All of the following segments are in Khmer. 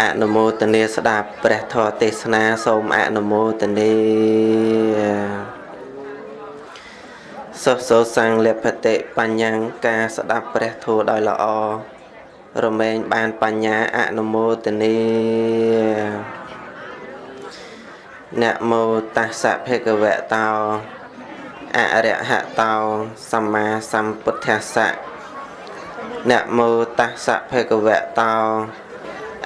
អនុមោទនាស្ដាប់ព្រះធម៌ទេសនាសូមអនុមោទនាសុសោសង្ឃលភតិបញ្ញាការស្ដាប់ព្រះធម៌ដោយល្អរមែងបានបញ្ញាអនុមោទនានមោតស្សៈភគវតោអរិហតោសម្មាសម្ពុទ្ធស្សៈនមោតស្សៈភគវតោ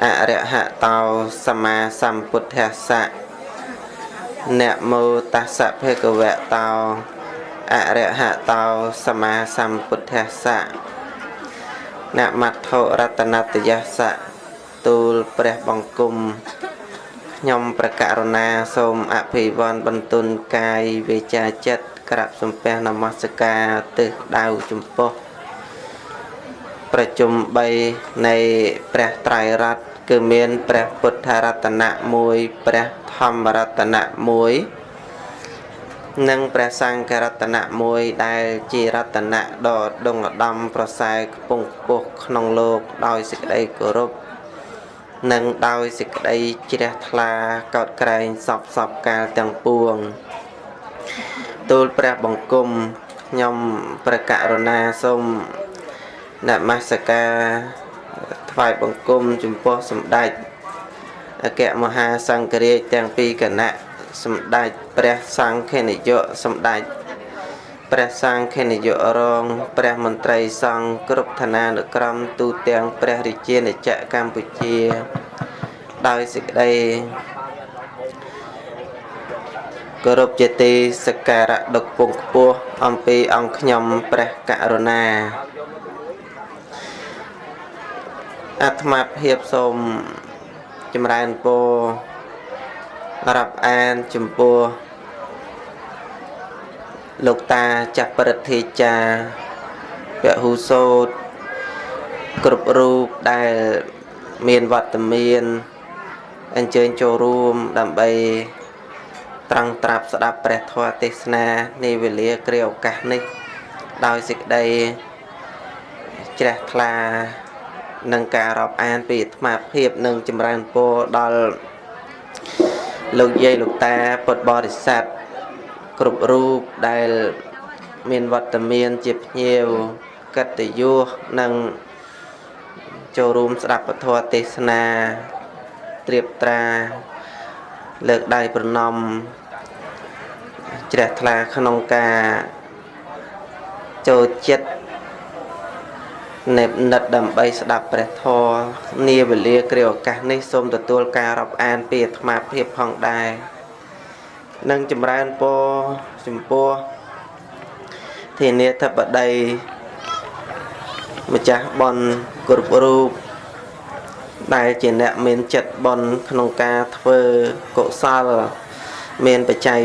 អរិហតោសម្មាសម្ពុទ្ធស្សៈនមោតស្សៈភគវតោអរិហតោសម្មាសម្ពុទ្ធស្សៈនមត្ថុរតនតយស្សៈទូលព្រះបង្គំខ្ញុំប្រករុណាសូមអភិវន្ទបន្ទុនកាយវិជាចិត្តក្រាបសំពះនមស្ការទិសដៅចំពោះប្រជុំ3នៃព្រះត្រៃរតន៍ គឺមានព្រះពុទ្ធរតនៈ1ព្រះធម្មរតនៈ1និងព្រះសង្ឃរតនៈ1ដែលជារតនៈដ៏ដងឧត្តមប្រសើរខ្ពង់ខ្ពស់ក្នុងលោកដោយសេចក្តីគោរពនិងដោយសេចក្តីជ្រះថ្លាកោតក្រែងសពសពកាលទាំងពួងទូលព្រះបង្គំខ្ញុំព្រះករុណាសូមនមស្ការ ថ្វាយបង្គំចំពោះសម្ដេចអគ្គមហាសង្ឃរាជទាំងពីរគណៈសម្ដេចព្រះសង្ឃនាយកសម្ដេចព្រះសង្ឃនាយករងព្រះមន្ត្រីសង្ឃគ្រប់ឋានានុក្រមទូទាំងព្រះរាជាណាចក្រកម្ពុជា ដោយសេចក្តីគោរពជាទីសក្ការៈដឹកពងខ្ពស់អំពីអង្គខ្ញុំព្រះករុណា អាត្មាភាពសូមចម្រើនពររាប់អានចំពោះលោកតាចាស់ប្រតិចាពហុសោតគ្រប់រូបដែលមានវត្តមានអញ្ជើញចូលរួមដើម្បីត្រង់ត្រាប់ស្ដាប់ព្រះធម៌ទេសនានៃវេលាគ្រាឱកាសនេះ ដោយសេចក្តីជ្រះថ្លា នឹងការរាប់អានពីអាត្មាភាពនិងចម្រើនពរដល់លោកយាយលោកតាពុទ្ធបរិស័ទគ្រប់រូបដែលមានវត្តមានជាភ្ញៀវកតញ្ញុនិងចូលរួមស្ដាប់ពធទេសនាត្រៀបត្រា លើកដៃប្រណំជ្រះថ្លាក្នុងការចូលចិត្ត នេបនិតដើម្បីស្ដាប់ព្រះធម៌នាវេលាគ្រាឱកាសនេះសូមទទួលការរាប់អានពីអាត្មាភាពផងដែរនិងចម្រើនពរចំពោះធានាធិបតីម្ចាស់បនគ្រប់រូបដែលជាអ្នកមានចិត្តបនក្នុងការធ្វើកុសលមានបច្ច័យ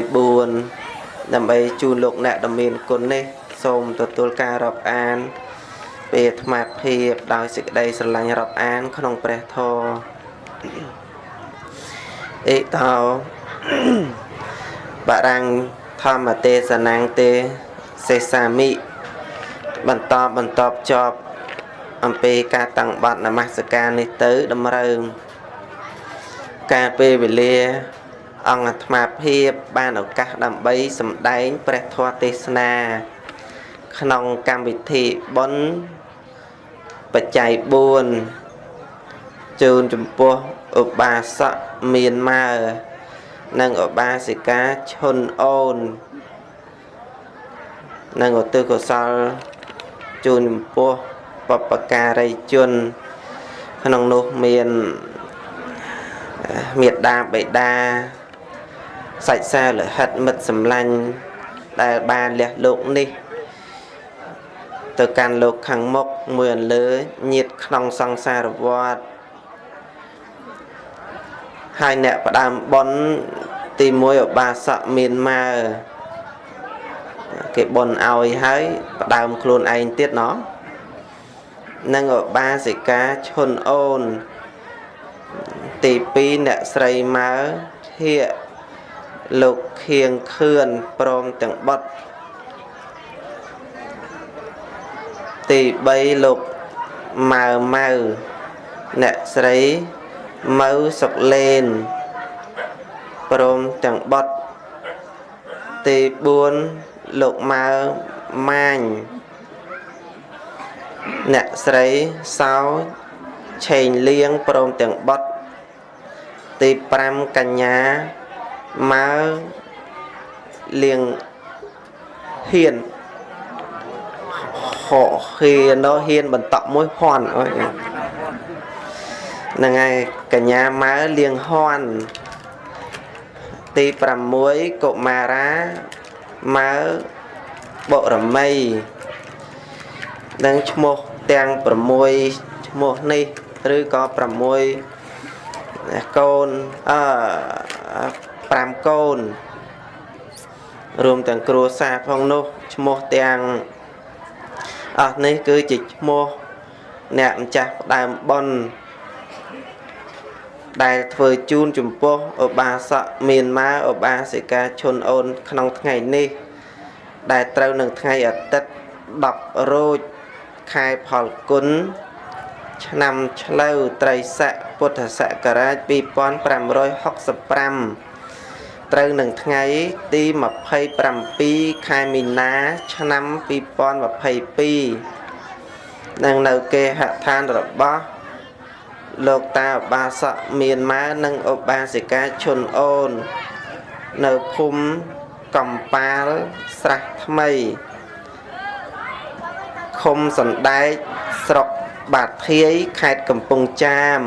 4ដើម្បីជូនលោកអ្នកដ៏មានគុណនេះសូមទទួលការរាប់អាន ពេលអាត្មាភាពដោយសេចក្តីស្រឡាញ់រាប់អាន ក្នុងព្រះធម៌អេតោបរាំងធម្មទេសនាងទេសេសាមិបន្តបន្តចប់អំពីការតាំងបាត់នមស្ការនេះទៅតម្រូវការពេលវេលា អង្គអាត្មាភាពបានឱកាសដើម្បីសម្ដែងព្រះធម៌ទេសនា ក្នុងកម្មវិធីបុណ្យ បច្ច័យ4ជូនចំពោះឧបាសកមានម៉ើនិងឧបាសិកាឈុនអូននិងឧទ្ទិសកុសលជូនចំពោះបពការីជន ក្នុងនោះមានមេដាបេដាសាច់សាលហិតមិត្តសម្លាញ់ដែលបានលះលោកនេះ ទៅកាន់លោកខាងមុខមួយអន្លើញាតក្នុងសង្សារវដ្តហើយអ្នកផ្ដើមបនទី1ឧបាសកមានម៉ើគេបនឲ្យហើយផ្ដើមខ្លួនឯងទៀតណោះនិងឧបាសិកាឈុនអូន ទី2អ្នកស្រីម៉ើធាលោកខៀងខឿនព្រមទាំងបុត្រ ទី3លោកម៉ៅម៉ៅអ្នកស្រីម៉ៅសុកលេនព្រមទាំងបុតទី4លោកម៉ៅម៉ាញអ្នកស្រីសោឆេងលៀងព្រមទាំងបុតទី5កញ្ញាម៉ៅលៀងហ៊ាន ហោហ៊ាននោះហ៊ានបន្តមួយហន់អើយហ្នឹងហើយកញ្ញាម៉ៅលៀងហន់ទី6កុមារាម៉ៅបុរមីនឹងឈ្មោះទាំង6ឈ្មោះនេះឬក៏6កូនអឺ5កូនរួមទាំងគ្រួសារផងនោះឈ្មោះទាំង អស់នេះគឺជាឈ្មោះអ្នកម្ចាស់ផ្ដើមប៉ុនដែលធ្វើជូនចំពោះឧបាសកមានម៉ាឧបាសិកាឈុនអូនក្នុងថ្ងៃនេះ ដែលត្រូវនឹងថ្ងៃអាទិត្យ10រោចខែផលគុណឆ្នាំឆ្លូវត្រីស័កពុទ្ធសករាជ2565 ត្រូវនឹងថ្ងៃទី27ខែមីនា ឆ្នាំ2022នឹងនៅគេហដ្ឋានរបស់លោកតាឧបាសកមានម៉ែនិងឧបាសិកាឈុនអូន នៅភូមិកំប៉ាលស្រះថ្មីឃុំសណ្ដែកស្រុកបាធាយខេត្តកំពង់ចាម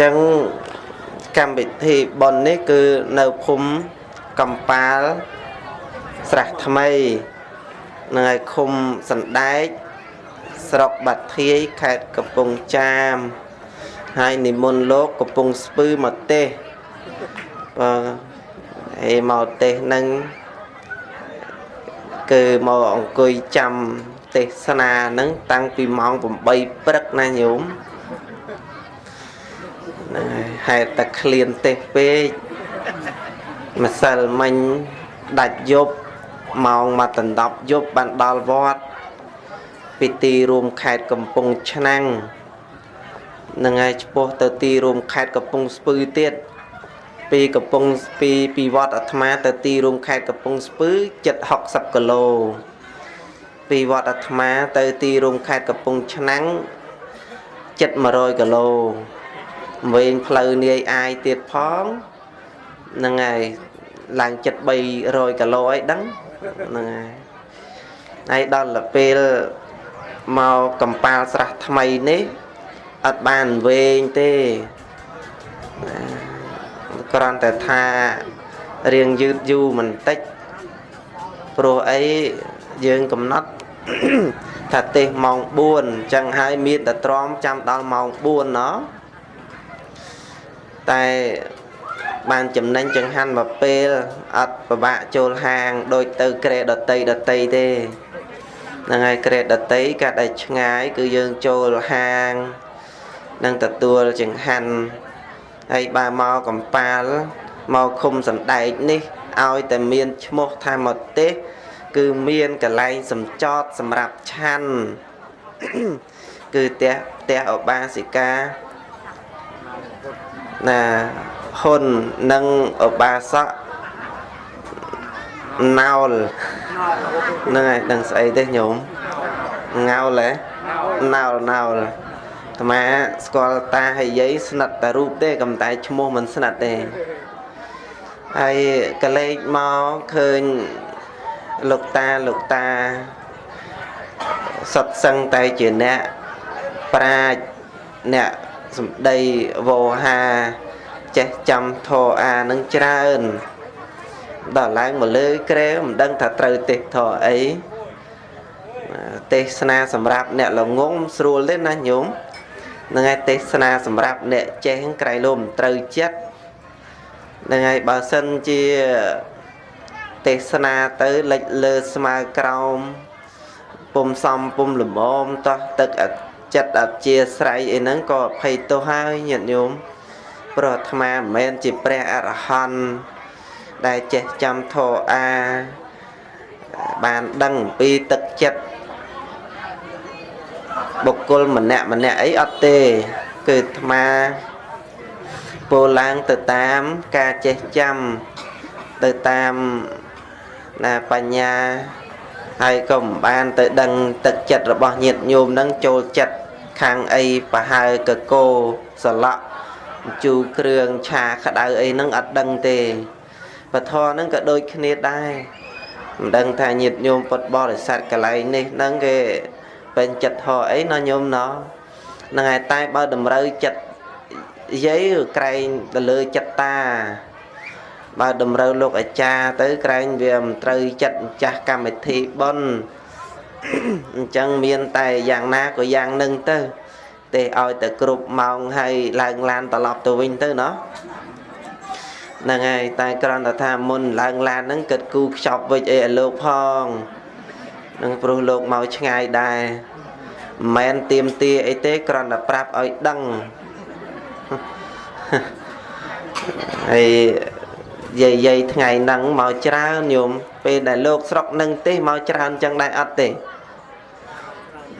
ចឹងកម្មវិធីប៉ុននេះគឺនៅភូមិកំប៉ាលស្រះថ្មីនៅឯឃុំសណ្ដែកស្រុកបាត់ធាយខេត្តកំពង់ចាមហើយនិមន្តលោកកំពង់ស្ពឺមកទេសបាទអេមកទេសនឹងគឺមកអង្គុយចាំទេសនានឹងតាំងពីម៉ោង8ព្រឹកណាញោម ហ្នឹងហើយហេតុតែឃ្លានទេសពេកម្សិលមិញដាច់យប់ម៉ោងមកដណ្ដប់យប់បានដល់វត្តពីទីរួមខេត្តកំពង់ឆ្នាំងនឹងហើយឆ្ពោះទៅទីរួមខេត្តកំពង់ស្ពឺទៀតពីកំពង់ពីពីវត្តអាត្មាទៅទីរួមខេត្តកំពង់ស្ពឺចិត្ត60គីឡូពីវត្តអាត្មាទៅទីរួមខេត្តកំពង់ឆ្នាំងចិត្ត100គីឡូ វែងផ្លូវនាយអាយទៀតផងហ្នឹងហើយឡើងចិត្ត300គីឡូអីដឹងហ្នឹងហើយហើយដល់ពេលមកកំប៉ាល់ស្រះថ្មីនេះអត់បានវែងទេគ្រាន់តែថារៀងយឺតយូរបន្តិចព្រោះអីយើងកំណត់ថាទេសម៉ោង4អញ្ចឹងហើយមានតែទ្រាំចាំដល់ម៉ោង4ណោះ តែបានចំណេញចង្ហាន់មកពេលអត់ពិបាកចូលហាងដូចទៅក្រែដតីដតីទេហ្នឹងហើយក្រេតដតីកាត់ឲ្យឆ្ងាយ គឺយើងចូលហាងនឹងទទួលចង្ហាន់ហើយបើមកកំប៉ាល់មកឃុំសណ្ដែកនេះឲ្យតែមានឈ្មោះថាមកទេសគឺមានកន្លែងសំចតសម្រាប់ឆាន់គឺផ្ទះផ្ទះឧបាសិកា ណាហ៊ុននិងឧបាសកណោលហ្នឹងហើយដឹងស្អីទេញោមងោលហ៎ណោលណោលអាត្មាស្គាល់តាហើយយាយស្និទ្ធតែរូបទេកំតែឈ្មោះមិនស្និទ្ធទេហើយកលេចមកឃើញលោកតាលោកតាសត្វសឹងតែជាអ្នកប្រាជ្ញអ្នក សម្ដីវោហាចេះចាំធរអានឹងច្រើនដល់ឡើងមកលើក្រែមិនដឹងថាត្រូវទេសធរអីទេសនាសម្រាប់អ្នកល្ងងស្រួលទេណាញោមនឹងឯទេសនាសម្រាប់អ្នកចេះក្រៃលោមត្រូវចិត្តនឹងឯបើសិនជាទេសនាទៅលិចលើស្មើក្រោមពុំសំពុំលមមតោះទឹក ចិត្តអជាស្រ័យអីហ្នឹងក៏អភ័យទោសហើយញាតិញោមព្រោះអាត្មាមិនមែនជាព្រះអរហន្តដែលចេះចាំធរអាបានដឹងអំពីទឹកចិត្តបុគ្គលម្នាក់ម្នាក់អីអត់ទេ គឺអាត្មាពោលឡើងទៅតាមការចេះចាំទៅតាមណាបញ្ញាហើយក៏មិនបានទៅដឹងទឹកចិត្តរបស់ញាតិញោមនឹងចូលចិត្ត ខាងអីប្រហើកកោសឡក់ជូរគ្រឿងឆាក្តៅអីហ្នឹងអត់ដឹងទេពធហ្នឹងក៏ដូចគ្នាដែរមិនដឹងថាញាតិញោមពុតបរិស័ទកន្លែងនេះហ្នឹងគេពេញចិត្តហោអីណោះញោមណោះហ្នឹងហើយតែបើតម្រូវចិត្តយាយក្រែងទៅលើចិត្តតាបើតម្រូវលោកអាចារ្យទៅក្រែងវាមិនត្រូវចិត្តម្ចាស់កម្មវិធីបុណ្យ អញ្ចឹងមានតែយ៉ាងណាក៏យ៉ាងនឹងទៅទេឲ្យតែគ្រប់ម៉ោងហើយឡើងឡានត្រឡប់ទៅវិញទៅណោះហ្នឹងហើយតែគ្រាន់តែថាមុនឡើងឡានហ្នឹងគិតគូខ្ចប់វិចអីឲ្យលោកផងនឹងព្រោះលោកមកឆ្ងាយដែរមិនមែនទៀមទាអីទេគ្រាន់តែប្រាប់ឲ្យដឹងហើយ យាយយាយថ្ងៃហ្នឹងមកច្រើនញោមពេលដែលលោកស្រុកនឹងទេមកច្រើនចឹងដែរអត់ទេ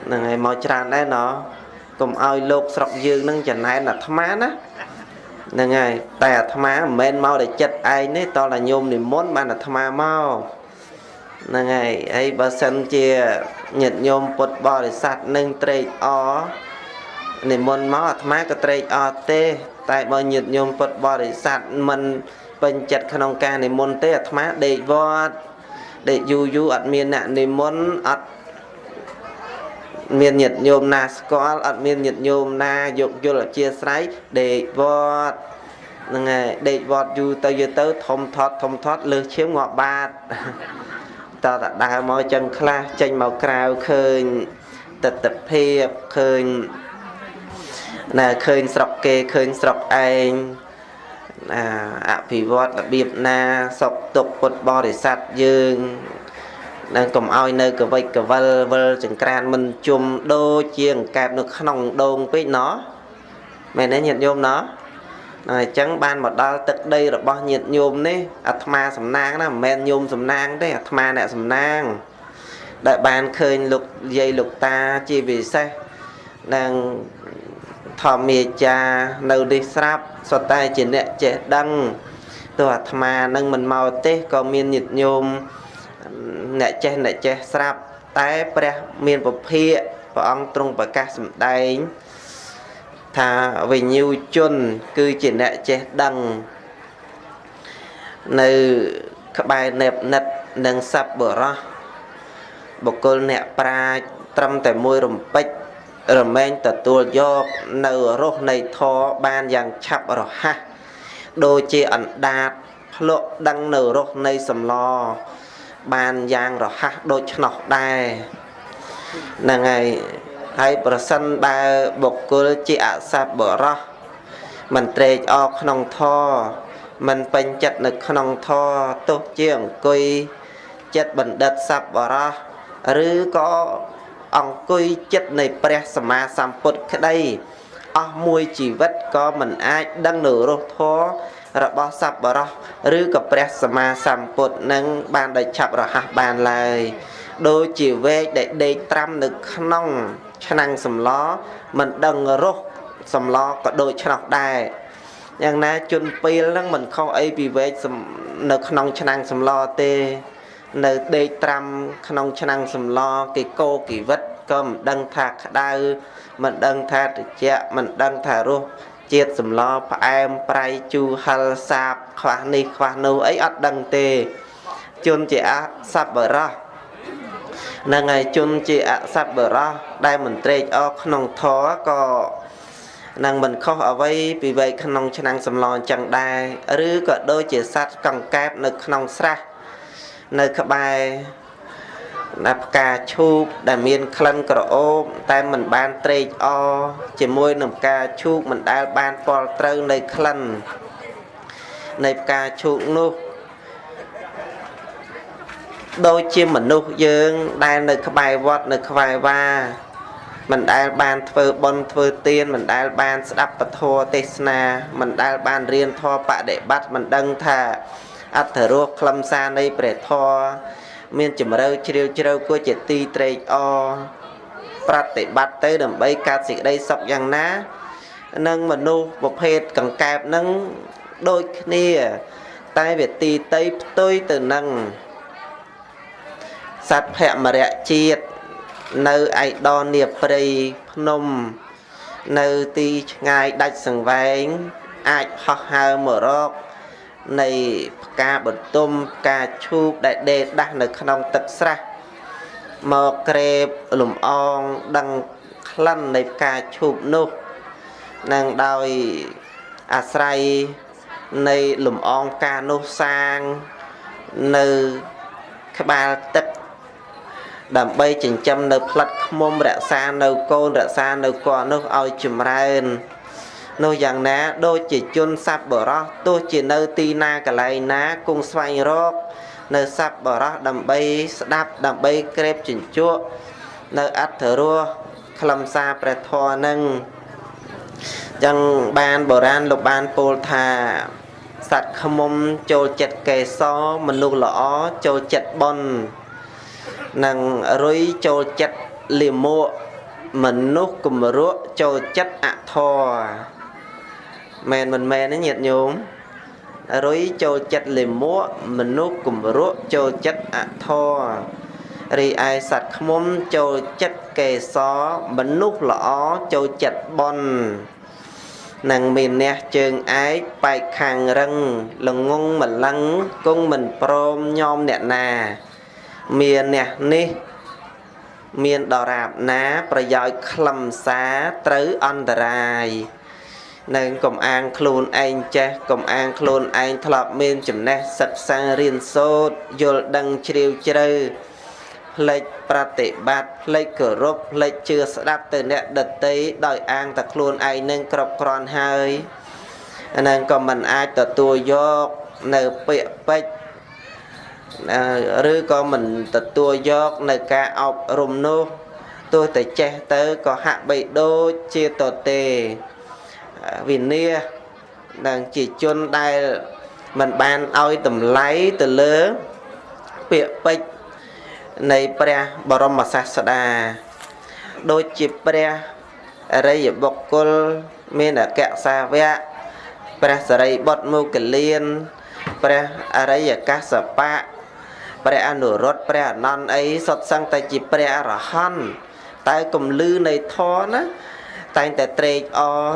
ហ្នឹងហើយមកច្រើនដែរណោះកុំឲ្យលោកស្រុកយើងនឹងចំណែនអាត្មាណាហ្នឹងហើយតែអាត្មាមិនមែនមកតែចិត្តឯងទេតតែញោមនិមន្តបានអាត្មាមកហ្នឹងហើយហើយបើសិនជាញាតិញោមពុទ្ធបរិស័ទនឹងត្រេកអរនិមន្តមកអាត្មាក៏ត្រេកអរទេតែបើញាតិញោមពុទ្ធបរិស័ទមិន ពេញចិត្តក្នុងការនិមន្តទេអាត្មាដេកវត្តដេកយូរយូរអត់មានអ្នកនិមន្តអត់មានញាតិញោមណាស្គាល់អត់មានញាតិញោមណាយកយល់អធិស្ស្រ័យដេកវត្តហ្នឹងហើយដេកវត្តយូរទៅយូរទៅធំធាត់ធំធាត់លើសឈាមងាប់បាតតតដើរមកចឹងខ្លះចេញមកក្រៅឃើញទស្សនភាពឃើញណាឃើញស្រុកគេឃើញស្រុកឯងណា អភិវឌ្ឍរបៀបណាសុខទុក្ខពុទ្ធបរិស័ទយើងនឹងកុំឲ្យនៅកវិចកវិលវិលចង្ក្រានមិនជុំដូចជាអង្កែបនៅក្នុងដងពេកណោះមែនទេញាតិញោមណោះអញ្ចឹងបានមកដល់ទឹកដីរបស់ញាតិញោមនេះអាត្មាសំណាងណាមិនមែនញោមសំណាងទេអាត្មាអ្នកសំណាង ដែលបានឃើញលោកយាយលោកតាជាពិសេសនឹង ធម្មាចារនៅនេះស្រាប់សុទ្ធតែជាអ្នកចេះដឹងទោះអាត្មានឹងមិនមកទេក៏មានញាតិញោមអ្នកចេះអ្នកចេះស្រាប់តែព្រះមានពភាកព្រះអង្គទ្រង់ប្រកាសសម្ដែងថាវិញ្ញូជន គឺជាអ្នកចេះដឹងនៅក្បែរនេបនិតនិងសัพបរោះបុគ្គលអ្នកប្រាជ្ញត្រឹមតែមួយរំពេច រមែងទទួលយកនៅរស់នៃធរបានយ៉ាងឆាប់រហ័សដូចជាអណ្ដាតភ្លក់ដឹងនៅរស់នៃសម្លបានយ៉ាងរហ័សដូចឆ្នោះដែរហ្នឹងហើយហើយប្រសិនបើបុគ្គលជាអសបរោះមិនត្រេកអរក្នុងធរមិនពេញចិត្តនៅក្នុងធរទោះជាអង្គុយចិត្តបណ្ឌិតសបរោះឬក៏ អង្គុយចិត្តនៃព្រះសម្មាសម្ពុទ្ធក្តីអស់មួយជីវិតក៏មិនអាចដឹងនៅរសធររបស់សប្បុរសឬក៏ព្រះសម្មាសម្ពុទ្ធនឹងបានដោយឆាប់រហ័សបានឡើយដូចជាវែកដែលដេកត្រាំនៅក្នុងឆ្នាំងសម្លមិនដឹងរសសម្លក៏ដូចឆ្នោះដែរយ៉ាងណាជនពីលហ្នឹងមិនខុសអីពីវែកនៅក្នុងឆ្នាំងសម្លទេ នៅដេកត្រាំក្នុងឆ្នាំងសម្លគេកោគីវិតក៏មិនដឹងថាក្តៅមិនដឹងថាត្រជាក់មិនដឹងថារសជាតិសម្លផ្អែមប្រៃជូរហិលសាបខ្វះនេះខ្វះនោះអីអត់ដឹងទេជនជាអសប្បរោះនឹងហើយជនជាអសប្បរោះដែលមិនត្រេកអរក្នុងធរក៏នឹងមិនខុសអ្វីពីវ័យក្នុងឆ្នាំងសម្លអញ្ចឹងដែរឬក៏ដូចជាសត្វកង្កែបនៅក្នុងស្រះ នៅក្បែរណាផ្កាឈូកដែលមានក្លិនក្រអូបតែមិនបានត្រេកអរជាមួយនឹងផ្កាឈូកមិនដែលបានពលត្រូវនៃក្លិននៃផ្កាឈូកនោះដូចជាមនុស្សយើងដែលនៅក្បែរវត្តនៅក្បែរវាមិនដែលបានធ្វើបុណ្យធ្វើទានមិនដែលបានស្ដាប់ពធទេសនាមិនដែលបានរៀនធម៌បដិបត្តិមិនដឹងថា អត្ថរសខ្លឹមសារនៃព្រះធម៌មានជំរឿជ្រាវជ្រៅគួរជាទីត្រេកអរប្រតិបត្តិទៅដើម្បីកើតសេចក្តីសុខយ៉ាងណានឹងមនុស្សប្រភេទកង្កែបនឹងដូចគ្នា តែវាទីតីផ្ទុយទៅនឹងសត្វភមរៈជាតិនៅឯដននីព្រៃភ្នំ នៅទីឆ្ងាយដាច់សង្វែង អាចហោះហើរមករក នៃផ្កាបន្ទុំផ្កាឈូកដែលដេកដាស់នៅក្នុងទឹកស្រះមកក្រេបលំអងដឹងក្លិននៃផ្កាឈូកនោះនឹងដោយអាស្រ័យនៃលំអងផ្កានោះសាងនៅក្បាលទឹកដើម្បីចិញ្ចឹមនៅផ្លិតខ្មុំរក្សានៅកូនរក្សានៅកោនោះឲ្យចម្រើន នោះយ៉ាងណាដូចជាជនសัพបរោះទោះជានៅទីណាកន្លែងណាគង់ស្វែងរក នៅសัพបរោះដើម្បីស្ដាប់ដើម្បីក្រេបជញ្ជក់នៅអត្ថរសខ្លឹមសារព្រះធម៌នឹងចឹងបានបុរាណលោកបានពោលថាសត្វខ្មុំចូលចិត្តកេសរមនុស្សល្អចូលចិត្តបុណ្យនិងរុយចូលចិត្តលាមកមនុស្សគំរក់ចូលចិត្តអធរ មែនមិនមែនទេញាតិញោមរុយចូលចិត្តលាមកមនុស្សគំរក់ចូលចិត្តអធររីឯសត្វខ្មុំចូលចិត្តកេសរមនុស្សល្អចូលចិត្តបន់នឹងមានអ្នកជើងឯកបែកខាងរឹងល្ងងម្លឹងគង់មិនព្រមញោមអ្នកណា មានអ្នកនេះ មានដរាបណា ប្រយោជន៍ខ្លឹមសារត្រូវអន្តរាយ នឹងកំអាងខ្លួនឯងចេះកំអាងខ្លួនឯងធ្លាប់មានចំណេះសិក្សារៀនសូត្រយល់ដឹងជ្រាវជ្រៅផ្លេចប្រតិបត្តិផ្លេចគោរពផ្លេចជឿស្ដាប់ទៅអ្នកដតីដោយអាងតែខ្លួនឯងនឹងគ្រប់គ្រាន់ហើយអានឹងក៏មិនអាចទទួលយកនៅពាក្យពេចន៍ឬក៏មិនទទួលយកនៅការអប់រំនោះទោះតែចេះទៅក៏ហាក់បីដូចជាតទេ វិនានឹងជាជនដែលមិនបានឲ្យតម្លៃទៅលើពាក្យពេចន៍នៃព្រះបរមសាស្តាដូចជាព្រះអរិយបុគ្គលមានអក្សសាវៈព្រះសរិបុត្រមុគលានព្រះអរិយកសបៈព្រះអនុរុទ្ធព្រះអនន្តអីសុទ្ធសឹងតែជាព្រះអរហន្តតែគំលឺនៃធម៌ណាតែងតែត្រេកអរ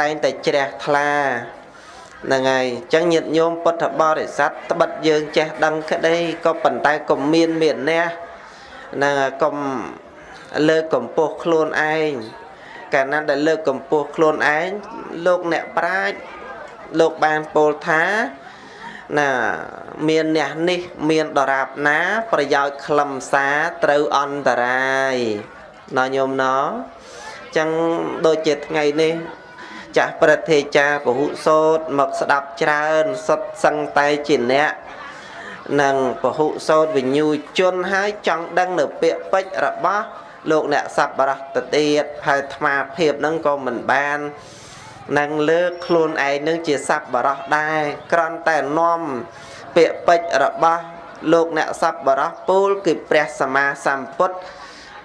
តែងតែជ្រះថ្លាហ្នឹងហើយអញ្ចឹងញាតិញោមពុទ្ធបរិស័ទត្បិតយើងចេះដឹងក្តីក៏ប៉ុន្តែកុំមានមានះហ្នឹងកុំលើកកម្ពស់ខ្លួនឯងកាលណាដែលលើកកម្ពស់ខ្លួនឯងលោកអ្នកប្រាជ្ញលោកបានពោលថាណាមានអ្នកនេះមានដរាបណា ប្រយោជន៍ខ្លឹមសារត្រូវអន្តរាយណោះញោមណោះចឹងដូចជាថ្ងៃនេះ ចាស់ព្រឹទ្ធាចារពហុសោតមកស្ដាប់ច្រើនសុទ្ធសឹងតែជាអ្នកនឹងពហុសោតវិញ្ញូជនហើយចង់ដឹងនៅពាក្យពេចរបស់លោកអ្នកសប្បុរសទៅទៀតហើយអាត្មាភាពនឹងក៏មិនបាននឹងលើកខ្លួនឯងនឹងជាសប្បុរសដែរក្រន់តែនាំពាក្យពេចរបស់លោកអ្នកសប្បុរសពូលគឺព្រះសម្មាសម្ពុទ្ធ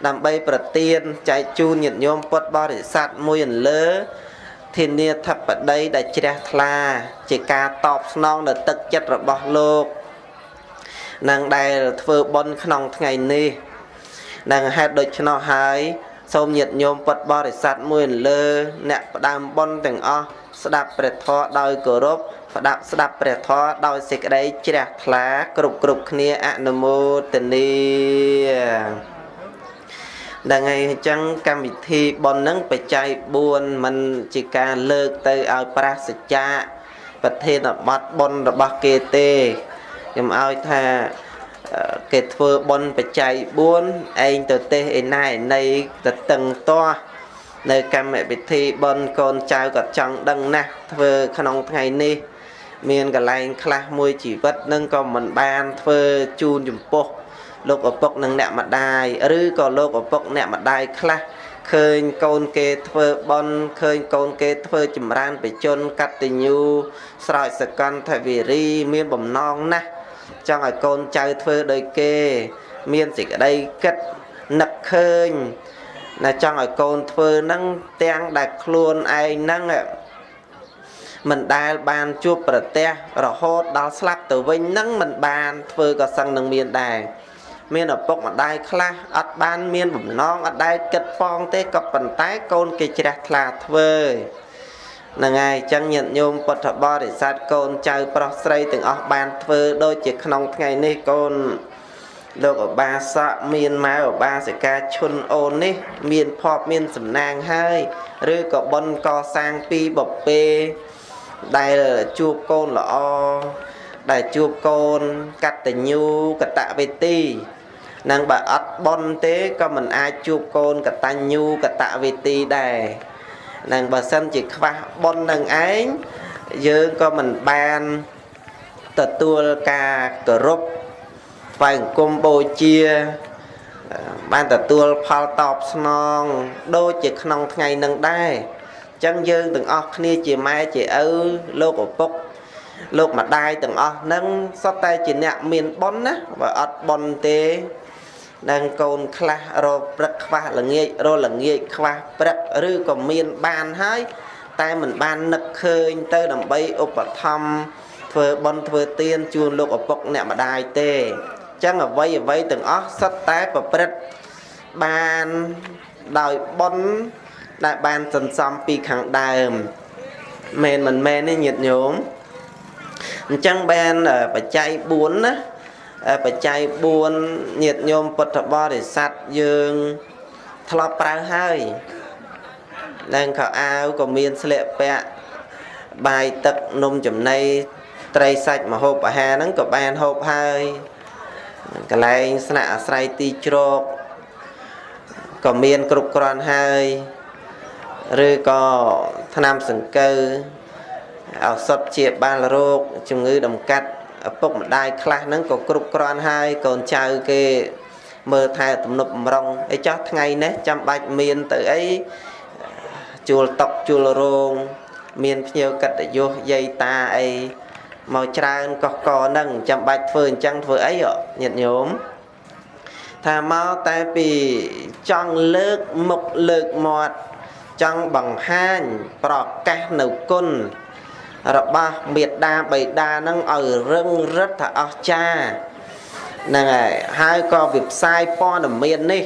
ដើម្បីប្រទានចែកជូនញាតិញោមពុទ្ធបរិស័ទមួយអន្លើ ធានាធិបតីដែលជ្រះថ្លា ជាការតបស្នងនៅទឹកចិត្តរបស់លោកនឹងដែលធ្វើបុណ្យក្នុងថ្ងៃនេះនឹងហេតុដូច្នោះហើយសូមញាតិញោមពុទ្ធបរិស័ទមួយលើ អ្នកផ្ដើមបុណ្យទាំងអស់ស្ដាប់ព្រះធម៌ដោយគោរពផ្ដាប់ស្ដាប់ព្រះធម៌ដោយសេចក្តីជ្រះថ្លាគ្រប់គ្រប់គ្នាអនុមោទនី ដល់ថ្ងៃអញ្ចឹងកម្មវិធីប៉ុននឹងបច្ច័យ4មិនជាការលើកទៅឲ្យប្រាសចាប្រធានបទប៉ុនរបស់គេទេខ្ញុំឲ្យថាគេធ្វើប៉ុនបច្ច័យ4ឯងទៅទេសឯណាឯណីទៅតឹងទាស់នៅកម្មវិធីប៉ុនកូនចៅក៏ចង់ដឹងណាស់ធ្វើក្នុងថ្ងៃនេះមានកលែងខ្លះមួយជីវិតនឹងក៏មិនបានធ្វើជូនចំពោះ លោកឪពុកនិងអ្នកម្ដាយឬក៏លោកឪពុកអ្នកម្ដាយខ្លះឃើញកូនគេធ្វើបន់ឃើញកូនគេធ្វើចម្រើនបជន កតញ្ញូស្រោចសកន្តវិរីមានបំណងណាស់ចង់ឲ្យកូនចៅធ្វើដោយគេ មានសេចក្តីគិតនឹកឃើញណាចង់ឲ្យកូនធ្វើហ្នឹងទាំងដែលខ្លួនឯងហ្នឹងមិនដែលបានជួបប្រទះរហូតដល់ស្លាប់ទៅវិញហ្នឹងមិនបានធ្វើក៏សឹងនឹងមានដែរ មានឪពុកម្ដាយខ្លះអត់បានមានបំណងអត់ដែលគិតប៉ងទេក៏ប៉ុន្តែកូនគេជ្រះថ្លាធ្វើហ្នឹងហើយអញ្ចឹងញាតិញោមពុទ្ធបរិស័ទកូនចៅប្រុសស្រីទាំងអស់បានធ្វើដូចជាក្នុងថ្ងៃនេះកូនលោកអបាសកមានម៉ែអបាសិកាឈុនអូននេះ មានភ័ព្វមានសំណាងហើយ ឬក៏បុណ្យកសាងពីបពេដែលជួបកូនល្អដែលជួបកូនកតញ្ញូកតវេទី នឹងបើអត់បន់ទេក៏មិនអាចជួបកូនកតញ្ញូកតវេទីដែរនឹងបើសិនជាខ្វះបន់នឹងឯងយើងក៏មិនបានទទួលការគោរពថ្វាយអង្គមបូជាបានទទួលផលតបស្នងដូចជាក្នុងថ្ងៃនឹងដែរអញ្ចឹងយើងទាំងអស់គ្នាជាម៉ែជាឪលោកឪពុកលោកម្ដាយទាំងអស់ហ្នឹងសុទ្ធតែជាអ្នកមានបុណ្យណាបើអត់បុណ្យទេ នឹងកូនខ្លះរកព្រឹកខ្វះល្ងាចរល្ងាចខ្វះព្រឹកឬក៏មានបានហើយតែមិនបាននឹកឃើញទៅដើម្បីឧបត្ថម្ភធ្វើបុណ្យធ្វើទានជូនលោកឪពុកអ្នកម្ដាយទេអញ្ចឹងអ្វីអ្វីទាំងអស់សុទ្ធតែប្រព្រឹត្តបានដោយបុណ្យដែលបានសន្សំពីខាងដើមមែនមិនមែនទេញាតិញោមអញ្ចឹងបានបច្ច័យ4ណា បច្ច័យ4ញាតិញោមពុទ្ធបរិស័ទយើងធ្លាប់ប្រើហើយឡើងខោអាវក៏មានស្លៀកពាក់បាយទឹកនំចំណីត្រីសាច់មហូបអាហារហ្នឹងក៏បានហូបហើយកន្លែងស្នាក់អាស្រ័យទីជ្រកក៏មានគ្រប់គ្រាន់ហើយឬក៏ថ្នាំសង្កូវឱសថជាបាលរោគជំងឺដំកាត់ ឪពុកម្ដាយខ្លះហ្នឹងក៏គ្រប់គ្រាន់ហើយកូនចៅគេមើលថែទំនប់បំរុងអីចោះថ្ងៃនេះចាំបាច់មានទៅអីជួលតុកជួលរោងមានភ្ញៀវកិត្តិយសយាយតាអីមកច្រើនកកកហ្នឹងចាំបាច់ធ្វើអញ្ចឹងធ្វើអីញាតិញោមថាមកតែពីចង់លើកមុខលើកមាត់ចង់បង្ហាញប្រកាសនៅគុណ របស់មេដាបៃតានឹងឲ្យរឹងរិទ្ធថាអស្ចារ្យហ្នឹងហើយហើយក៏វិផ្សាយព័ត៌មាននេះ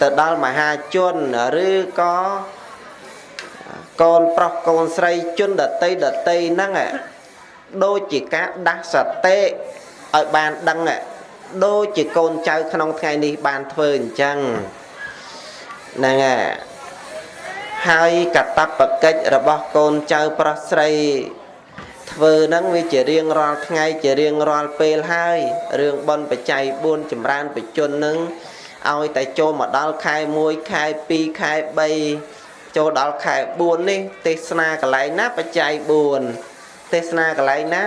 ទៅដល់មហាជនឬក៏កូនប្រុសកូនស្រីជនដតីដតីហ្នឹងដូចជាការដាស់សតិឲ្យបានដឹងដូចជាកូនចៅក្នុងថ្ងៃនេះបានធ្វើអញ្ចឹងហ្នឹងហើយ ហើយកតបកិច្ចរបស់កូនចៅប្រុសស្រី ធ្វើហ្នឹងវាជារៀងរាល់ថ្ងៃជារៀងរាល់ពេលហើយរឿងបនបច្ច័យ4ចម្រើនបជននឹងឲ្យតែចូលមកដល់ខែ1ខែ2ខែ3ចូលដល់ខែ4នេះ ទេសនាកន្លែងណាបច្ច័យ4ទេសនាកន្លែងណា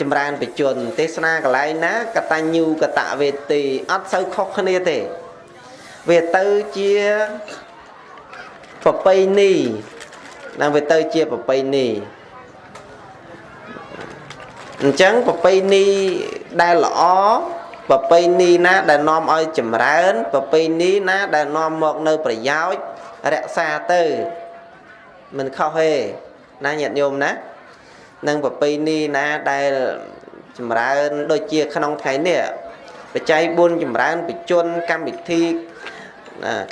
ចម្រើនបជន ទេសនាកន្លែងណាកតញ្ញូកតវេទីអត់សូវខុសគ្នាទេ វាទៅជា ប្រពៃណីណាវាទៅជាប្រពៃណីអញ្ចឹងប្រពៃណីដែលល្អប្រពៃណីណាដែលនាំឲ្យចម្រើនប្រពៃណីណាដែលនាំមកនៅប្រយោជន៍រក្សាទៅមិនខុសទេណាញាតិញោមណានឹងប្រពៃណីណាដែលចម្រើនដូចជាក្នុងថ្ងៃនេះបច្ច័យ4ចម្រើនបជនកម្មវិធី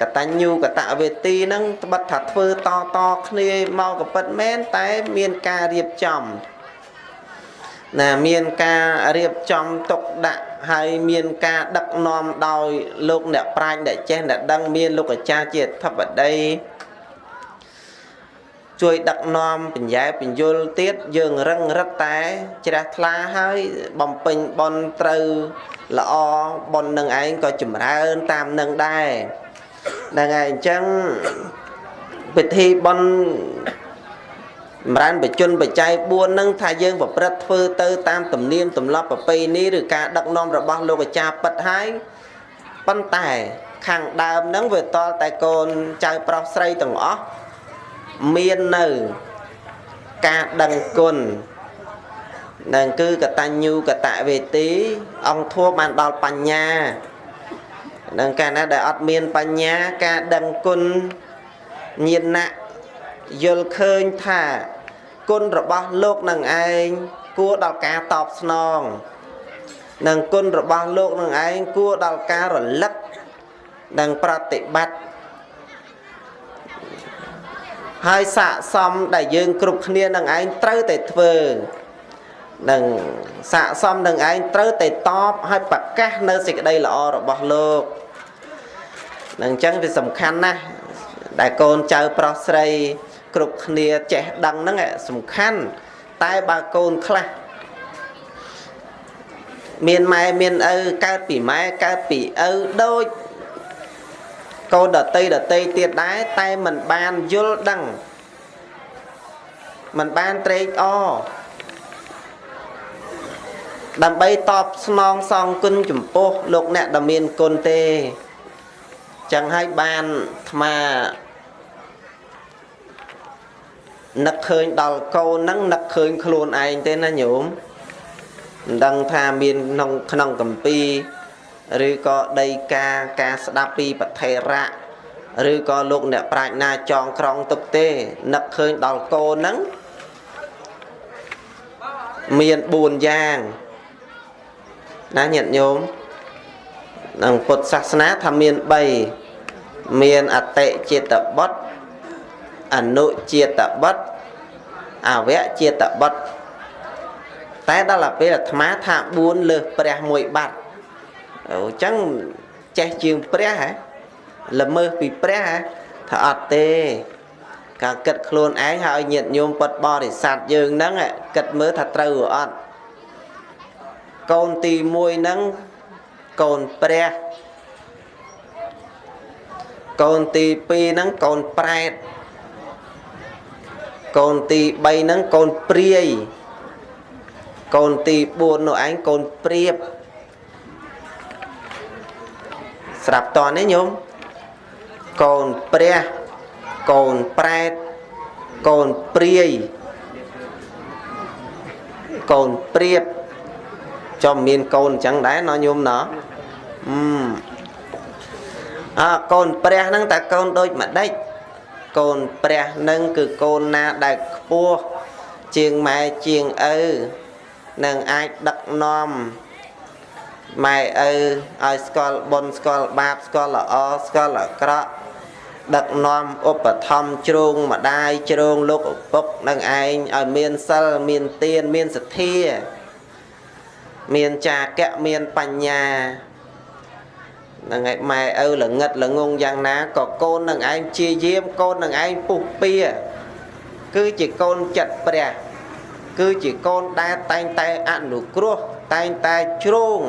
កតញ្ញូកតវេទីហ្នឹងត្បិតថាធ្វើតតគ្នាមកក៏ពិតមែនតែមានការរៀបចំណាមានការរៀបចំទុកដាក់ហើយមានការដឹកនាំដោយលោកអ្នកប្រាជ្ញដែលចេះដែលដឹងមានលោកអាចារ្យជាធិបតីជួយដឹកនាំបញ្ញាបញ្យលទៀតយើងរឹងរឹតតែជ្រះថ្លាហើយបំពេញបនត្រូវល្អបននឹងឯងក៏ចម្រើនតាមនឹងដែរ ហ្នឹងហើយអញ្ចឹងពិធីបនចម្រើនបជនបច្ច័យ4ហ្នឹងថាយើងប្រព្រឹត្តធ្វើទៅតាមទំនៀមទម្លាប់ប្រពៃណីឬការដឹកនាំរបស់លោកអាចារ្យពិតហើយប៉ុន្តែខាងដើមហ្នឹងវាតលតែកូនចៅប្រុសស្រីទាំងអស់មាននៅការដឹងគុណនឹងគឺកតញ្ញូកតវេទីអង្គធัวបានដល់បញ្ញា នឹងកាលណាដែលអត់មានបញ្ញាការដឹងគុណញាណៈយល់ឃើញថាគុណរបស់លោកនឹងឯងគួរដល់ការតបស្នងនិងគុណរបស់លោកនឹងឯងគួរដល់ការរលឹកនិងប្រតិបត្តិហើយស័កសមដែលយើងគ្រប់គ្នានឹងឯងត្រូវតែធ្វើនឹងស័កសមនឹងឯងត្រូវតែតបឲ្យប្រកាសនៅសេចក្តីល្អរបស់លោក នឹងអញ្ចឹងវាសំខាន់ណាស់ដែលកូនចៅប្រុសស្រីគ្រប់គ្នាចេះដឹងហ្នឹងសំខាន់តែបើកូនខ្លះមានម៉ែមានឪកើតពីម៉ែកើតពីឪដូចកូនដតីដតីទៀតដែរតែมันបានយល់ដឹងมันបានត្រេកអរដើម្បីតបស្នងសងគុណចំពោះលោកអ្នកដែលមានគុណទេ ចឹងហើយបានអាត្មានឹកឃើញដល់កូនហ្នឹងនឹកឃើញខ្លួនឯងទេណាញោមមិនដឹងថាមានក្នុងក្នុងកម្ពីឬក៏ដីកាការស្ដាប់ពីប្រធេរៈឬក៏លោកអ្នកប្រាជ្ញាចងក្រងទុកទេនឹកឃើញដល់កូនហ្នឹងមាន4យ៉ាងណាញាតិញោមក្នុងពុទ្ធសាសនាថាមាន3មានអតិចេតបុត្រអនុចេតបុត្រអវចេតបុត្រតែដល់ពេលអាត្មាថា4លើសព្រះមួយបាត់អញ្ចឹងចេះជាងព្រះហ៎ល្មើសពីព្រះហ៎ថាអត់ទេការគិតខ្លួនឯងហើយញាតញោមពុតបរិស័ទយើងហ្នឹងគិតមើលថាត្រូវឬអត់កូនទី1ហ្នឹង កូនព្រះកូនទី2ហ្នឹងកូនប្រែតកូនទី3ហ្នឹងកូនព្រាយកូនទី4នោះឯងកូនព្រាបស្រាប់តនេះញោមកូនព្រះកូនប្រែតកូនព្រាយកូនព្រាបចំមានកូនអញ្ចឹងដែរណញោមណ អឺអើកូនព្រះហ្នឹងតែកូនដូចម្ដេចកូនព្រះនឹងគឺកូនណាដែលខ្ពស់ជាងម៉ែជាងឪនឹងអាចដឹកនាំម៉ែឪឲ្យស្គាល់បុណ្យស្គាល់បាបស្គាល់ល្អស្គាល់អាក្រក់ដឹកនាំឧបត្ថម្ភជ្រងម្ដាយជ្រងលោកឪពុកនឹងឯងឲ្យមានសិលមានទានមានសទ្ធា មានចាកៈមានបញ្ញា នឹងឯងម៉ែឪល្ងិតល្ងងយ៉ាងណាក៏កូននឹងឯងជាយាមកូននឹងឯងពុះពៀគឺជាកូនចិត្តព្រះ គឺជាកូនដែលតែងតែអនុគ្រោះតែងតែជ្រង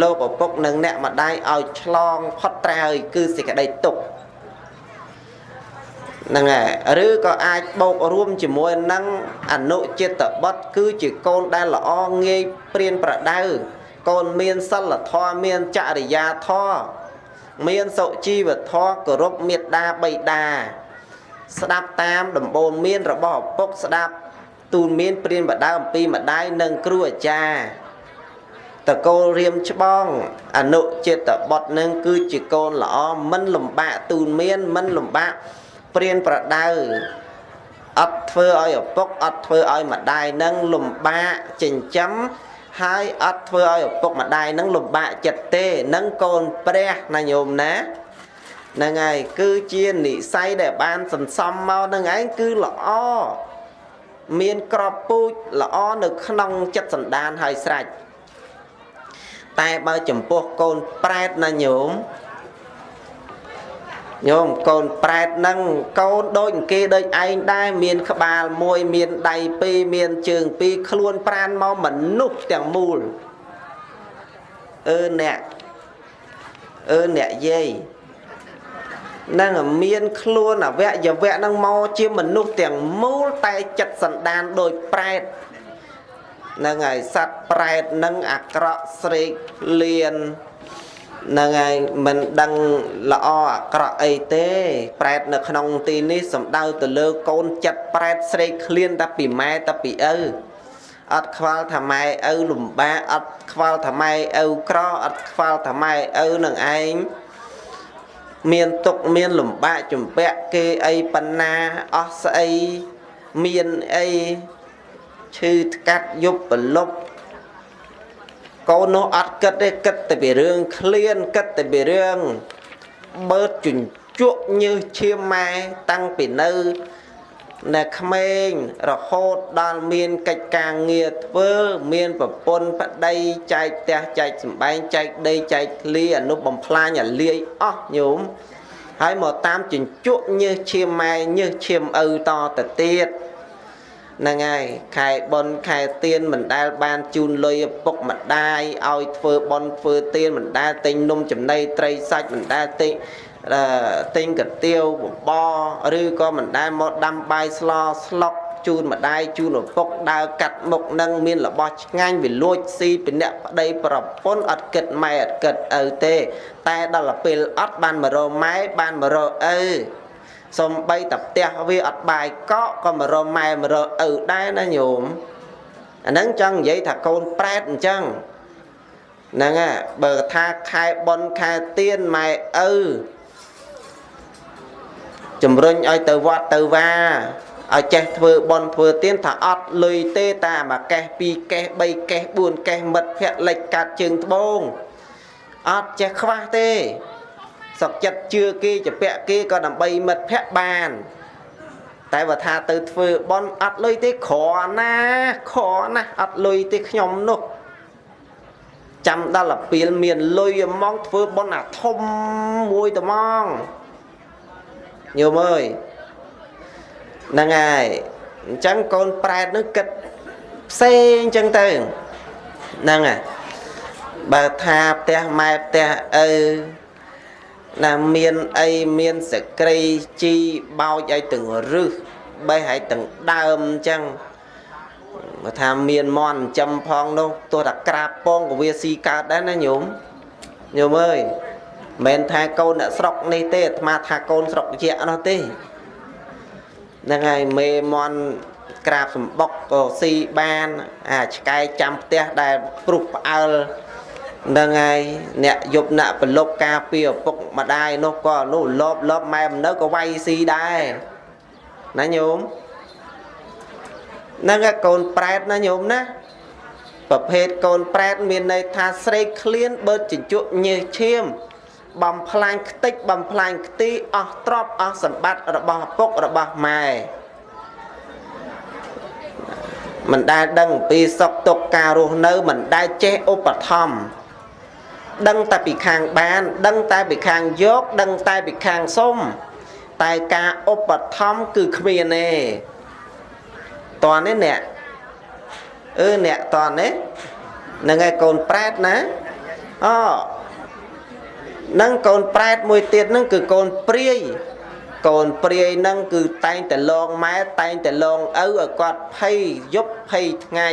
លោកឪពុកនិងអ្នកម្ដាយឲ្យឆ្លងផុតត្រើយគឺសេចក្តីទុក្ខហ្នឹងហើយឬក៏អាចបូករួមជាមួយនឹងអនុចិត្តបុត្រគឺជាកូនដែលល្អងាយព្រៀនប្រដៅ កូនមានសិលធម៌មានចរិយាធម៌មានសុជីវធម៌គោរពមេត្តាបិតាស្ដាប់តាមដំបូន្មានរបស់ឪពុកស្ដាប់ទូនមានព្រានបដៅអំពីម្ដាយនិងគ្រូអាចារ្យតកូលរៀមច្បងអនុចិត្តបុត្រនឹងគឺជាកូនល្អមិនលំបាកទូនមានមិនលំបាកព្រានប្រដៅអត់ធ្វើឲ្យឪពុកអត់ធ្វើឲ្យម្ដាយនឹងលំបាកចិញ្ចឹម ហើយអត់ធ្វើឲ្យឪពុកម្ដាយនឹងលំបាកចិត្តទេនឹងកូនព្រះណាញោមណាហ្នឹងហើយគឺជានិស័យដែលបានសន្សំមកនឹងឯងគឺល្អមានក្របពូជល្អនៅក្នុងចិត្តសន្តានហើយស្រេចតែបើចំពោះកូនប្រែតណាញោម ញោមកូនប្រែតនឹងកូនដូចគេដូចឯងដែរមានក្បាលមួយមានដៃពីរមានជើងពីរខ្លួនប្រានមកមនុស្សទាំងមូលអឺអ្នកអឺអ្នកយាយនឹងមានខ្លួនអវយវៈនឹងមកជាមនុស្សទាំងមូលតែចិត្តសន្តានដោយប្រែតនឹងហើយសត្វប្រែតនឹងអាក្រក់ស្រេកលៀន នឹងហើយមិនដឹងល្អអាក្រក់អីទេ ប្រែតនៅក្នុងទីនេះសំដៅទៅលើកូនចិត្តប្រែតស្រេកឃ្លានតែពីម៉ែតែពីឪអត់ខ្វល់ថាម៉ែឪលំបាកអត់ខ្វល់ថាម៉ែឪក្រអត់ខ្វល់ថាម៉ែឪនឹងឯងមានទុកមានលំបាកជំពាក់គេអីបណ្ណាអស់ស្អីមានអីឈឺថ្កាត់យប់ប្រលប់ កូននោះអត់គិតទេគិតតែពីរឿងឃ្លានគិតតែពីរឿងបើជញ្ជក់ញើសឈាមម៉ែតាំងពីនៅនៅក្មេងរហូតដល់មានកិច្ចការងារធ្វើមានប្រពន្ធប្តីចែកផ្ទះចែកសំបែងចែកដីចែកឃ្លីអនុបំផ្លាញអាលាយអស់ញោមហើយមកតាមជញ្ជក់ញើសឈាមម៉ែញើសឈាមឪតទៅទៀត ហ្នឹងហើយខែប៉ុនខែទៀនមិនដែលបានជូនលុយឪពុកម្ដាយឲ្យធ្វើប៉ុនធ្វើទៀនមិនដែលទិញនំចំណីត្រីសាច់មិនដែលទិញទិញកាទៀវបបរឬក៏មិនដែលមកដាំបាយស្លស្លុកជូនម្ដាយជូនឪពុកដើរកាត់មុខនឹងមានរបស់ឆ្ងាញ់វាលួចស៊ីពីអ្នកប្តីប្រពន្ធអត់គិតម៉ែអត់គិតឪទេ តែដល់ពេលអត់បានមករម៉ែបានមករឪ សំបីតែផ្ទះវាអត់បាយកកក៏មករម៉ែមរឪដែរណាញោមអាហ្នឹងចង់និយាយថាកូនប្រែតអញ្ចឹងហ្នឹងហ่ะបើថាខែប៉ុនខែទៀនម៉ែឪជំរុញឲ្យទៅវត្តទៅវាឲ្យចេះធ្វើបន់ធ្វើទៀនថាអត់លុយទេតាមួយកេះពីរកេះបីកេះបួនកេះមិត្តភ័ក្ដិលិចកាត់ជើងត្បូងអត់ចេះខ្វះទេ សុកចិត្តជឿគេជពាក់គេក៏ដើម្បីមិត្តភ័ក្ដិបាន តែបើថាទៅធ្វើបន់អត់លុយទេក្រណាក្រណាអត់លុយទេខ្ញុំនោះចាំដល់អាពីលមានលុយហ្មងធ្វើបន់អាធំមួយត្មងញោមអើយហ្នឹងហើយអញ្ចឹងកូនប្រែតនឹងគិតផ្សេងអញ្ចឹងទៅហ្នឹងហើយបើថាផ្ទះម៉ែផ្ទះឪ ណាមានអីមានសក្រីជីបោចឲ្យទាំងរឹសបេះឲ្យទាំងដើមអញ្ចឹងបើថាមានមន់ចំផងនោះទោះតែក្រាបពងក៏វាស៊ីកើតដែរណាញោមញោមអើយមិនថាកូនអ្នកស្រុកនេះទេអាត្មាថាកូនស្រុកជានោះទេហ្នឹងហើយមេមន់ក្រាបសម្បុកក៏ស៊ីបាន អាឆ្កែចាំផ្ទះដែលព្រុសផ្អើលហ្នឹងហើយអ្នកយប់ណាក់ប្រលប់ការពីឪពុកម្ដាយនោះក៏នោះលបលបម៉ែមិននៅក៏វាយស៊ីដែរណាញោមហ្នឹងកូនប្រែតណាញោមណាប្រភេទកូនប្រែត មានន័យថាស្រេកឃ្លានបើជញ្ជក់ញើសឈាម បំផ្លាញខ្ទេចបំផ្លាញខ្ទីអស់ទ្រព្យអស់សម្បត្តិរបស់ពុករបស់ម៉ែមិនដែលដឹងអំពីសុខទុក្ខការរស់នៅមិនដែលចេះឧបត្ថម្ភ ដឹងតែពីខាងបាន ដឹងតែពីខាងយក ដឹងតែពីខាងសុំតែការឧបត្ថម្ភគឺគ្មានទេតើនេះអ្នកអឺអ្នកតើនេះនឹងឯងកូនប្រែតណាអូនឹងកូនប្រែតមួយទៀតនឹងគឺកូនព្រាយកូនព្រាយនឹងគឺតែងតែលងម៉ែតែងតែលងឪឲ្យគាត់ភ័យយប់ភ័យថ្ងៃ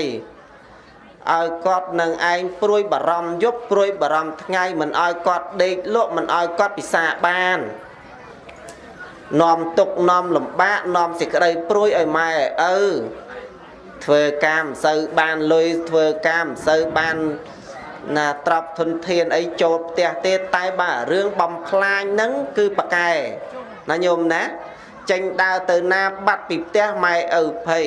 ឲ្យគាត់នឹងឯងព្រួយបារម្ភយប់ព្រួយបារម្ភថ្ងៃមិនឲ្យគាត់ដេកលក់មិនឲ្យគាត់ពិសាបាននាំទុកនាំលំបាកនាំសេចក្តីព្រួយឲ្យម៉ែឪធ្វើការមិនសូវបានលុយធ្វើការមិនសូវបានណាត្រាប់ធនធានអីចូលផ្ទះទេតែបើរឿងបំផ្លាញហ្នឹងគឺប៉កែណាញោមណាចេញដើរទៅណាបាត់ពីផ្ទះម៉ែឪភ័យ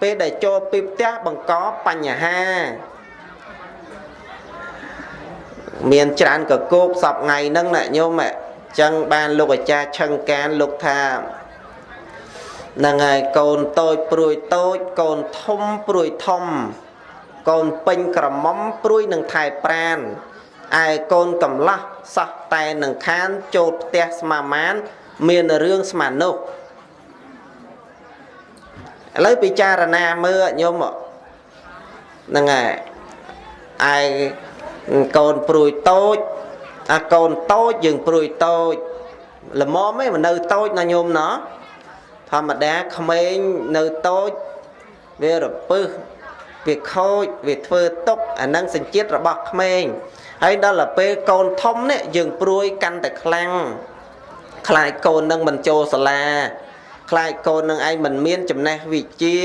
ពេលដែលចូលពីផ្ទះបង្កបញ្ហាមានច្រើនកគោកសពថ្ងៃហ្នឹងណាញោមចឹងបានលោកអាចារ្យឆឹងកានលោកថាហ្នឹងហើយកូនតូចព្រួយតូចកូនធំព្រួយធំ កូនពេញក្រមុំព្រួយនឹងថែប្រានឯកូនកំឡោះសោះតែនឹងខានចូលផ្ទះស្មាមាន មានរឿងស្មាននោះ ឥឡូវពិចារណាមើលញោមហ្នឹងហើយឯកូនព្រួយតូចអាកូនតូចយើងព្រួយតូចល្មមឯងមិននៅតូចណាញោមណោះធម្មតាក្មេងនៅតូចវារពឹសវាខូចវាធ្វើទុកអានឹងសញ្ជាតិរបស់ក្មេងហើយដល់ទៅពេលកូនធំនេះយើងព្រួយកាន់តែខ្លាំងខ្លាចកូននឹងមិនចូលសាលា ខ្លាចកូននឹងឯងមិនមានចំណេះវិជ្ជា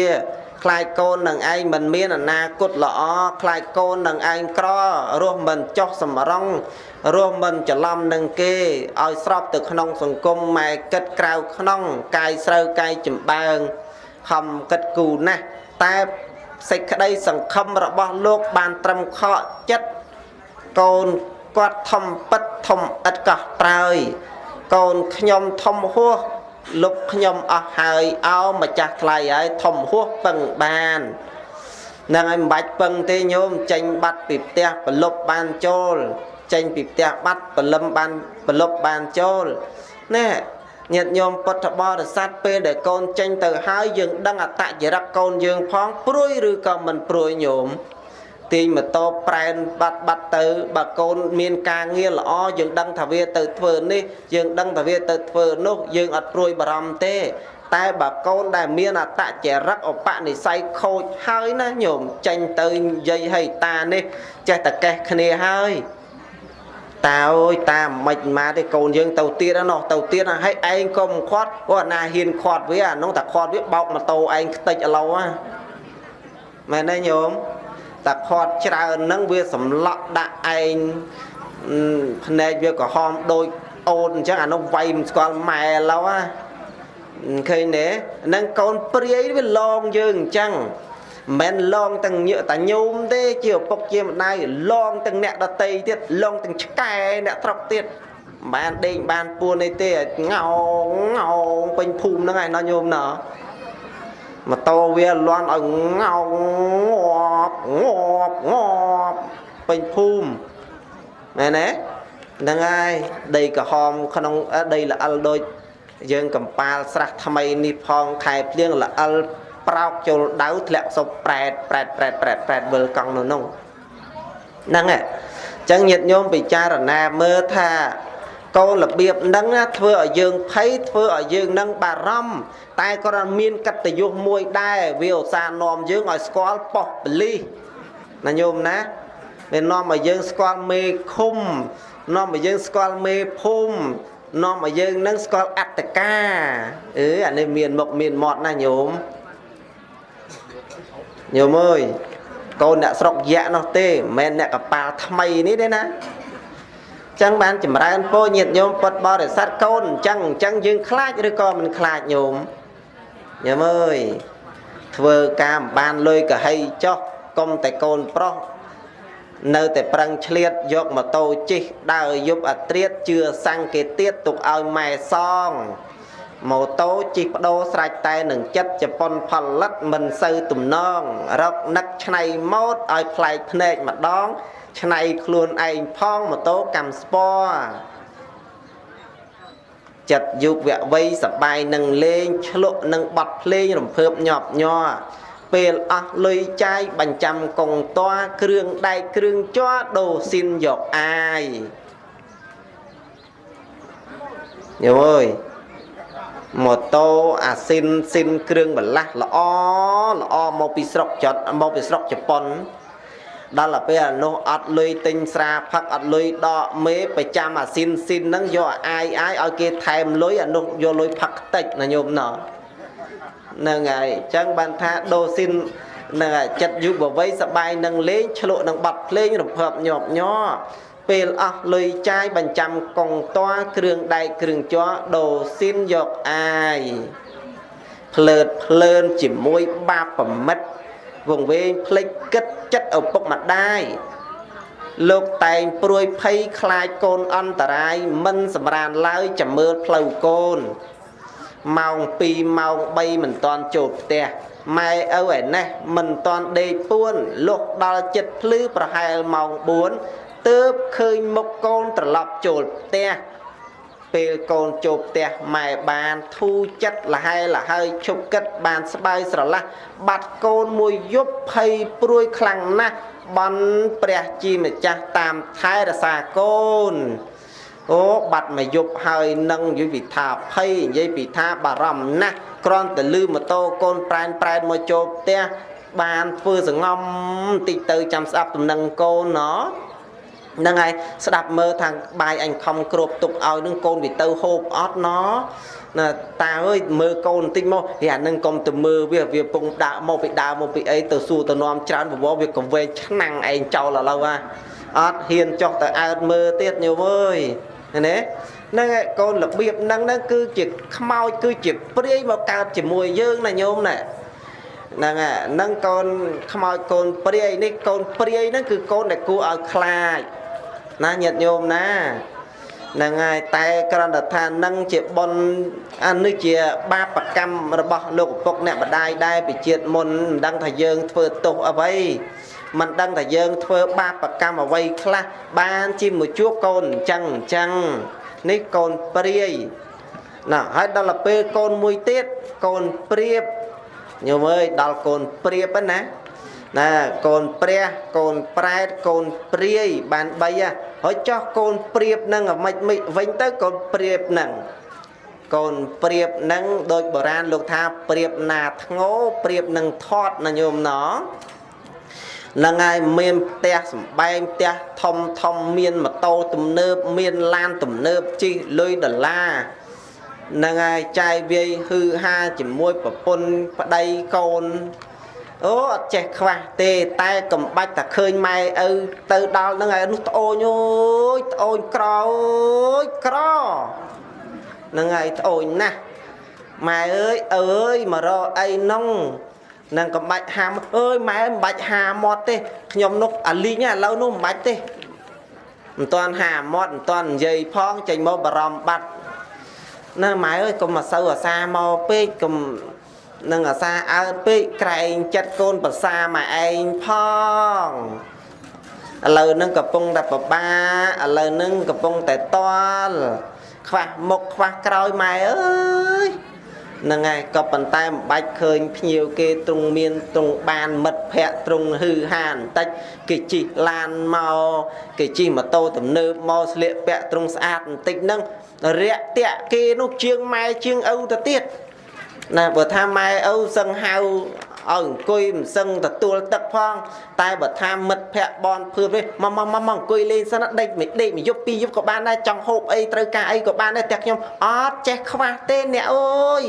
ខខ្លាចកូននឹងឯងមិនមានអនាគតល្អខ្លាចកូននឹងឯងក្ររស់មិនចុះសម្រងរស់មិនច្រឡំនឹងគេឲ្យស្របទៅក្នុងសង្គមម៉ែគិតក្រៅក្នុងកាយស្រូវកាយចំបើងខំគិតគូណាស់តែសេចក្តីសង្ឃឹមរបស់លោកបានត្រឹមខកចិត្តកូនគាត់ធំពិតធំឥតកោះត្រើយកូនខ្ញុំធំហួស លុបខ្ញុំអស់ហើយអោម្ចាស់ថ្លៃហើយធំហួសពឹងបាននឹងឲ្យមិនបាច់ពឹងទេញោមចេញបាត់ពីផ្ទះប្រលប់បានចូលចេញពីផ្ទះបាត់ប្រលឹមបានប្រលប់បានចូលណែញាតិញោមពុទ្ធបរិស័ទពេលដែលកូនចេញទៅហើយយើងដឹងអតចរិតកូនយើងផងព្រួយឬក៏មិនព្រួយញោម ទាញម៉ូតូប្រែនបាត់បាត់ទៅបើកូនមានការងារល្អយើងដឹងថាវាទៅធ្វើនេះយើងដឹងថាវាទៅធ្វើនោះយើងអត់ព្រួយបារម្ភទេ តែបើកូនដែលមានអតចរិតឧបនិស្ស័យខូចហើយណាញោមចេញទៅនិយាយឲ្យតានេះចេះតែកេះគ្នាហើយតាអើយតាមិនមកទេកូនយើងទៅទៀតណោះទៅទៀតហើយឯងក៏មិនខាត់អូអាណាហ៊ានខាត់វាអានោះតែខាត់វាបោកម៉ូតូឯងខ្ទេចឥឡូវណាមែនទេញោម តែខាត់ច្រើនហ្នឹងវាសម្លក់ដាក់ឯងភ្នែកវាក្រហមដូចអូនអញ្ចឹងអានោះវាយមិនស្គាល់ម៉ែឥឡូវណាឃើញទេហ្នឹងកូនព្រាយវាឡងយើងអញ្ចឹងមិនឡងទាំងញើតាញោមទេជាឪពុកជាម្ដាយឡងទាំងអ្នកដតីទៀតឡងទាំងឆ្កែអ្នកត្រប់ទៀតបានដេញបានពួននេះទេងោងងោងពេញភូមិហ្នឹងឯណោះញោមណោះ ម៉ូតូវាលន់ឲ្យងោងងាប់ងាប់ងាប់ពេញភូមិមែនទេហ្នឹងហើយដីក្រហមក្នុងដីល្អិលដូចយើងកំប៉ាលស្រះថ្មីនេះផងខែភ្លៀងល្អិលប្រោកចូលដៅធ្លាក់សុបប្រែតប្រែតប្រែតប្រែតប្រែតវិលកង់នៅនោះហ្នឹងហ៎អញ្ចឹងញាតិញោមពិចារណាមើលថា កូនរបៀបហ្នឹងធ្វើឲ្យយើងភ័យធ្វើឲ្យយើងនឹងបារម្ភតែក៏មានកតញ្ញុមួយដែរវាឧស្សាហ៍នាំយើងឲ្យស្គាល់ប៉ុស្តិ៍បលិសណាញោមណាវានាំឲ្យយើងស្គាល់មេឃុំនាំឲ្យយើងស្គាល់មេភូមិនាំឲ្យយើងនឹងស្គាល់អត្តកាអឺអានេះមានមុខមានមាត់ណាញោមញោមអើយកូនអ្នកស្រុកយៈនោះទេមិនមែនអ្នកកប៉ាល់ថ្មីនេះទេណា ចឹងបានចម្រើនពោញាតញោមពុតបរិស័ទកូនអញ្ចឹងអញ្ចឹងយើងខ្លាចឬក៏មិនខ្លាចញោមញោមអើយធ្វើការមិនបានលុយកហីចោះកុំតែកូនប្រុសនៅតែប្រឹងឆ្លៀតយកម៉ូតូជិះដើរយប់អាត្រៀតជឿសង្កេតទៀតទុកឲ្យម៉ែសង ម៉ូតូជិះបដូរស្រេចតែនឹងចិត្តជប៉ុនផលិតមិនសូវទំនង រកនឹកឆ្នៃម៉ូតឲ្យប្លែកភ្នែកម្ដងឆ្នៃខ្លួនឯងផងម៉ូតូកម្មស្ពណ៌ចិត្តយុវវ័យសបាយនឹងលេងឆ្លក់នឹងបត់ភ្លេងរំភើបញាប់ញ័រពេលអស់លុយចាយបញ្ចាំកងតွားគ្រឿងដែកគ្រឿងជ័រដូរស៊ីនយកអាយញោមអើយ ម៉ូតូអាស៊ីនស៊ីនគ្រឿងបន្លាស់ល្អល្អមកពីស្រុកចត់មកពីស្រុកជប៉ុនដល់ទៅពេលអានោះអត់លុយទិញស្រាផឹកអត់លុយដកមេប្រចាំអាស៊ីនស៊ីនហ្នឹងយកអាយអាយឲ្យគេថែមលុយអានោះយកលុយផឹកខ្ទេចណាញោមណោះហ្នឹងហើយអញ្ចឹងបានថាដូស៊ីននឹងចិត្តយុវវ័យសបាយនឹងលេងឆ្លក់នឹងបាត់ភ្លេងរំភើបញាប់ញ័រ ពេលអស់លុយចាយបញ្ចាំកងតွားគ្រឿងដែកគ្រឿងជ័រដូស៊ីនយកអាយភ្លើតភ្លើនជាមួយបាបប្រមិតវងវែងភ្លេចគិតចិត្តឪពុកម្ដាយលោកតែងព្រួយភ័យខ្លាចកូនអន្តរាយមិនសម្រានឡើយចាំមើលផ្លូវកូនម៉ោង2ម៉ោង3មិនតាន់ចូលផ្ទះម៉ែឪឯនេះមិនតាន់ដេកពួនលុះដល់ចិត្តភ្លឺប្រហែលម៉ោង4 ទើបឃើញមុខកូនត្រឡប់ចូលផ្ទះពេលកូនចូលផ្ទះម៉ែបានធូរចិត្តលហែលហើយឈប់គិតបានស្បើយស្រឡះបាត់កូនមួយយប់ភ័យព្រួយខ្លាំងណាស់បន់ព្រះជាម្ចាស់តាមថែរក្សាកូនអូបាត់មកយប់ហើយនឹងនិយាយពីថាភ័យនិយាយពីថាបារម្ភណាស់គ្រាន់តែលឺម៉ូតូកូនប្រែនប្រែនមកចូលផ្ទះបានធ្វើសងំតិចទៅចាំស្ដាប់ដំណឹងកូនណោះ ហ្នឹងហើយស្ដាប់មើលថាបាយអញខំគ្របទុកឲ្យនឹងកូនវាទៅហូបអត់ណណាតាអើយមើលកូនបន្តិចមកហេអានឹងកុំទៅមើលវាវាពងដាក់មកពីដើមមកពីអីទៅសួរទៅនាំច្រើនបវរវាកវែងឆ្នាំងឯងចោលឥឡូវហ่ะអត់ហ៊ានចុះទៅអើតមើលទៀតញោមអើយណាហ្នឹងឯងកូនរបៀបហ្នឹងហ្នឹងគឺជាខ្មោចគឺជាព្រាយមកកើតជាមួយយើងណាញោមណាហ្នឹងហ្នឹងកូនខ្មោចកូនព្រាយនេះកូនព្រាយហ្នឹងគឺកូនដែលគួរឲ្យខ្លាច ណាញាតិញោមណាហ្នឹងហើយតែគ្រាន់តែថានឹងជាបុណ្យអានេះជា បាបកម្មរបស់លោកឪពុកអ្នកម្ដាយដែរពីជាតិមុនមិនដឹងថាយើងធ្វើទោសអ្វីមិនដឹងថាយើងធ្វើបាបកម្មអ្វីខ្លះបានជាមួយជួបកូនអញ្ចឹងអញ្ចឹងនេះកូនព្រាយណាហើយដល់ទៅពេលកូនមួយទៀតកូនព្រាបញោមអើយដល់កូនព្រាបណា ណាកូនព្រះកូនប្រែតកូនព្រាយបាន3ហើយចោះកូនព្រាបនឹងអាម៉េចមិចវិញទៅកូនព្រាបនឹងកូនព្រាបនឹងដូចបុរាណលោកថាព្រាបណាធ្ងោព្រាបនឹងថត់ណាញោមណោនឹងហើយមានផ្ទះសំបែងផ្ទះធំធំមានម៉ូតូទំនើបមានឡានទំនើបជិះលុយដុល្លារនឹងហើយចាយវាយហឺហាជាមួយប្រពន្ធប្តីកូន អូអត់ចេះខ្វះទេតែកំបាច់តែឃើញម៉ែឪទៅដល់នឹងហើយនោះត្អូនអូយត្អូនក្រអូយក្រនឹងហើយត្អូនណាស់ម៉ែអើយអើយមករកអីនោះនឹងកំបាច់ហាមអើយម៉ែមិនបាច់ហាមាត់ទេខ្ញុំនោះអាលីងឥឡូវនោះមិនបាច់ទេមិនតាន់ហាមាត់មិនតាន់និយាយផងចេញមកបារម្ភបាត់ណាម៉ែអើយកុំមកសូវអាសាមកពេកកុំ នឹងអាសាអើតពេកក្រែងចិត្តកូនប្រសាមកឯងផងឥឡូវហ្នឹងកំពុងតែប្របាឥឡូវហ្នឹងកំពុងតែតល់ខ្វះមុខខ្វះក្រោយម៉ែអើយហ្នឹងហើយក៏ប៉ុន្តែមិនបាច់ឃើញភ្ញៀវគេទ្រង់មានទ្រង់បានមិត្តភ័ក្តិទ្រង់ហឺហាបន្តិចគេជិះឡានមកគេជិះម៉ូតូទំនើបមកស្លៀកពាក់ទ្រង់ស្អាតបន្តិចហ្នឹងរាក់តាក់គេនោះជាងម៉ែជាងឪទៅទៀត ណាបើថាម៉ែឪសឹងហៅឲ្យអង្គុយមិនសឹងទទួលទឹកផង តែបើថាមិត្តភ័ក្តិបនភឿនវិញមកមកមកអង្គុយលេងសិនដេកមិនដេកមួយយប់ពីរយប់ក៏បានដែរចង់ហូបអីត្រូវការអីក៏បានដែរតែខ្ញុំអត់ចេះខ្វះទេអ្នកអើយ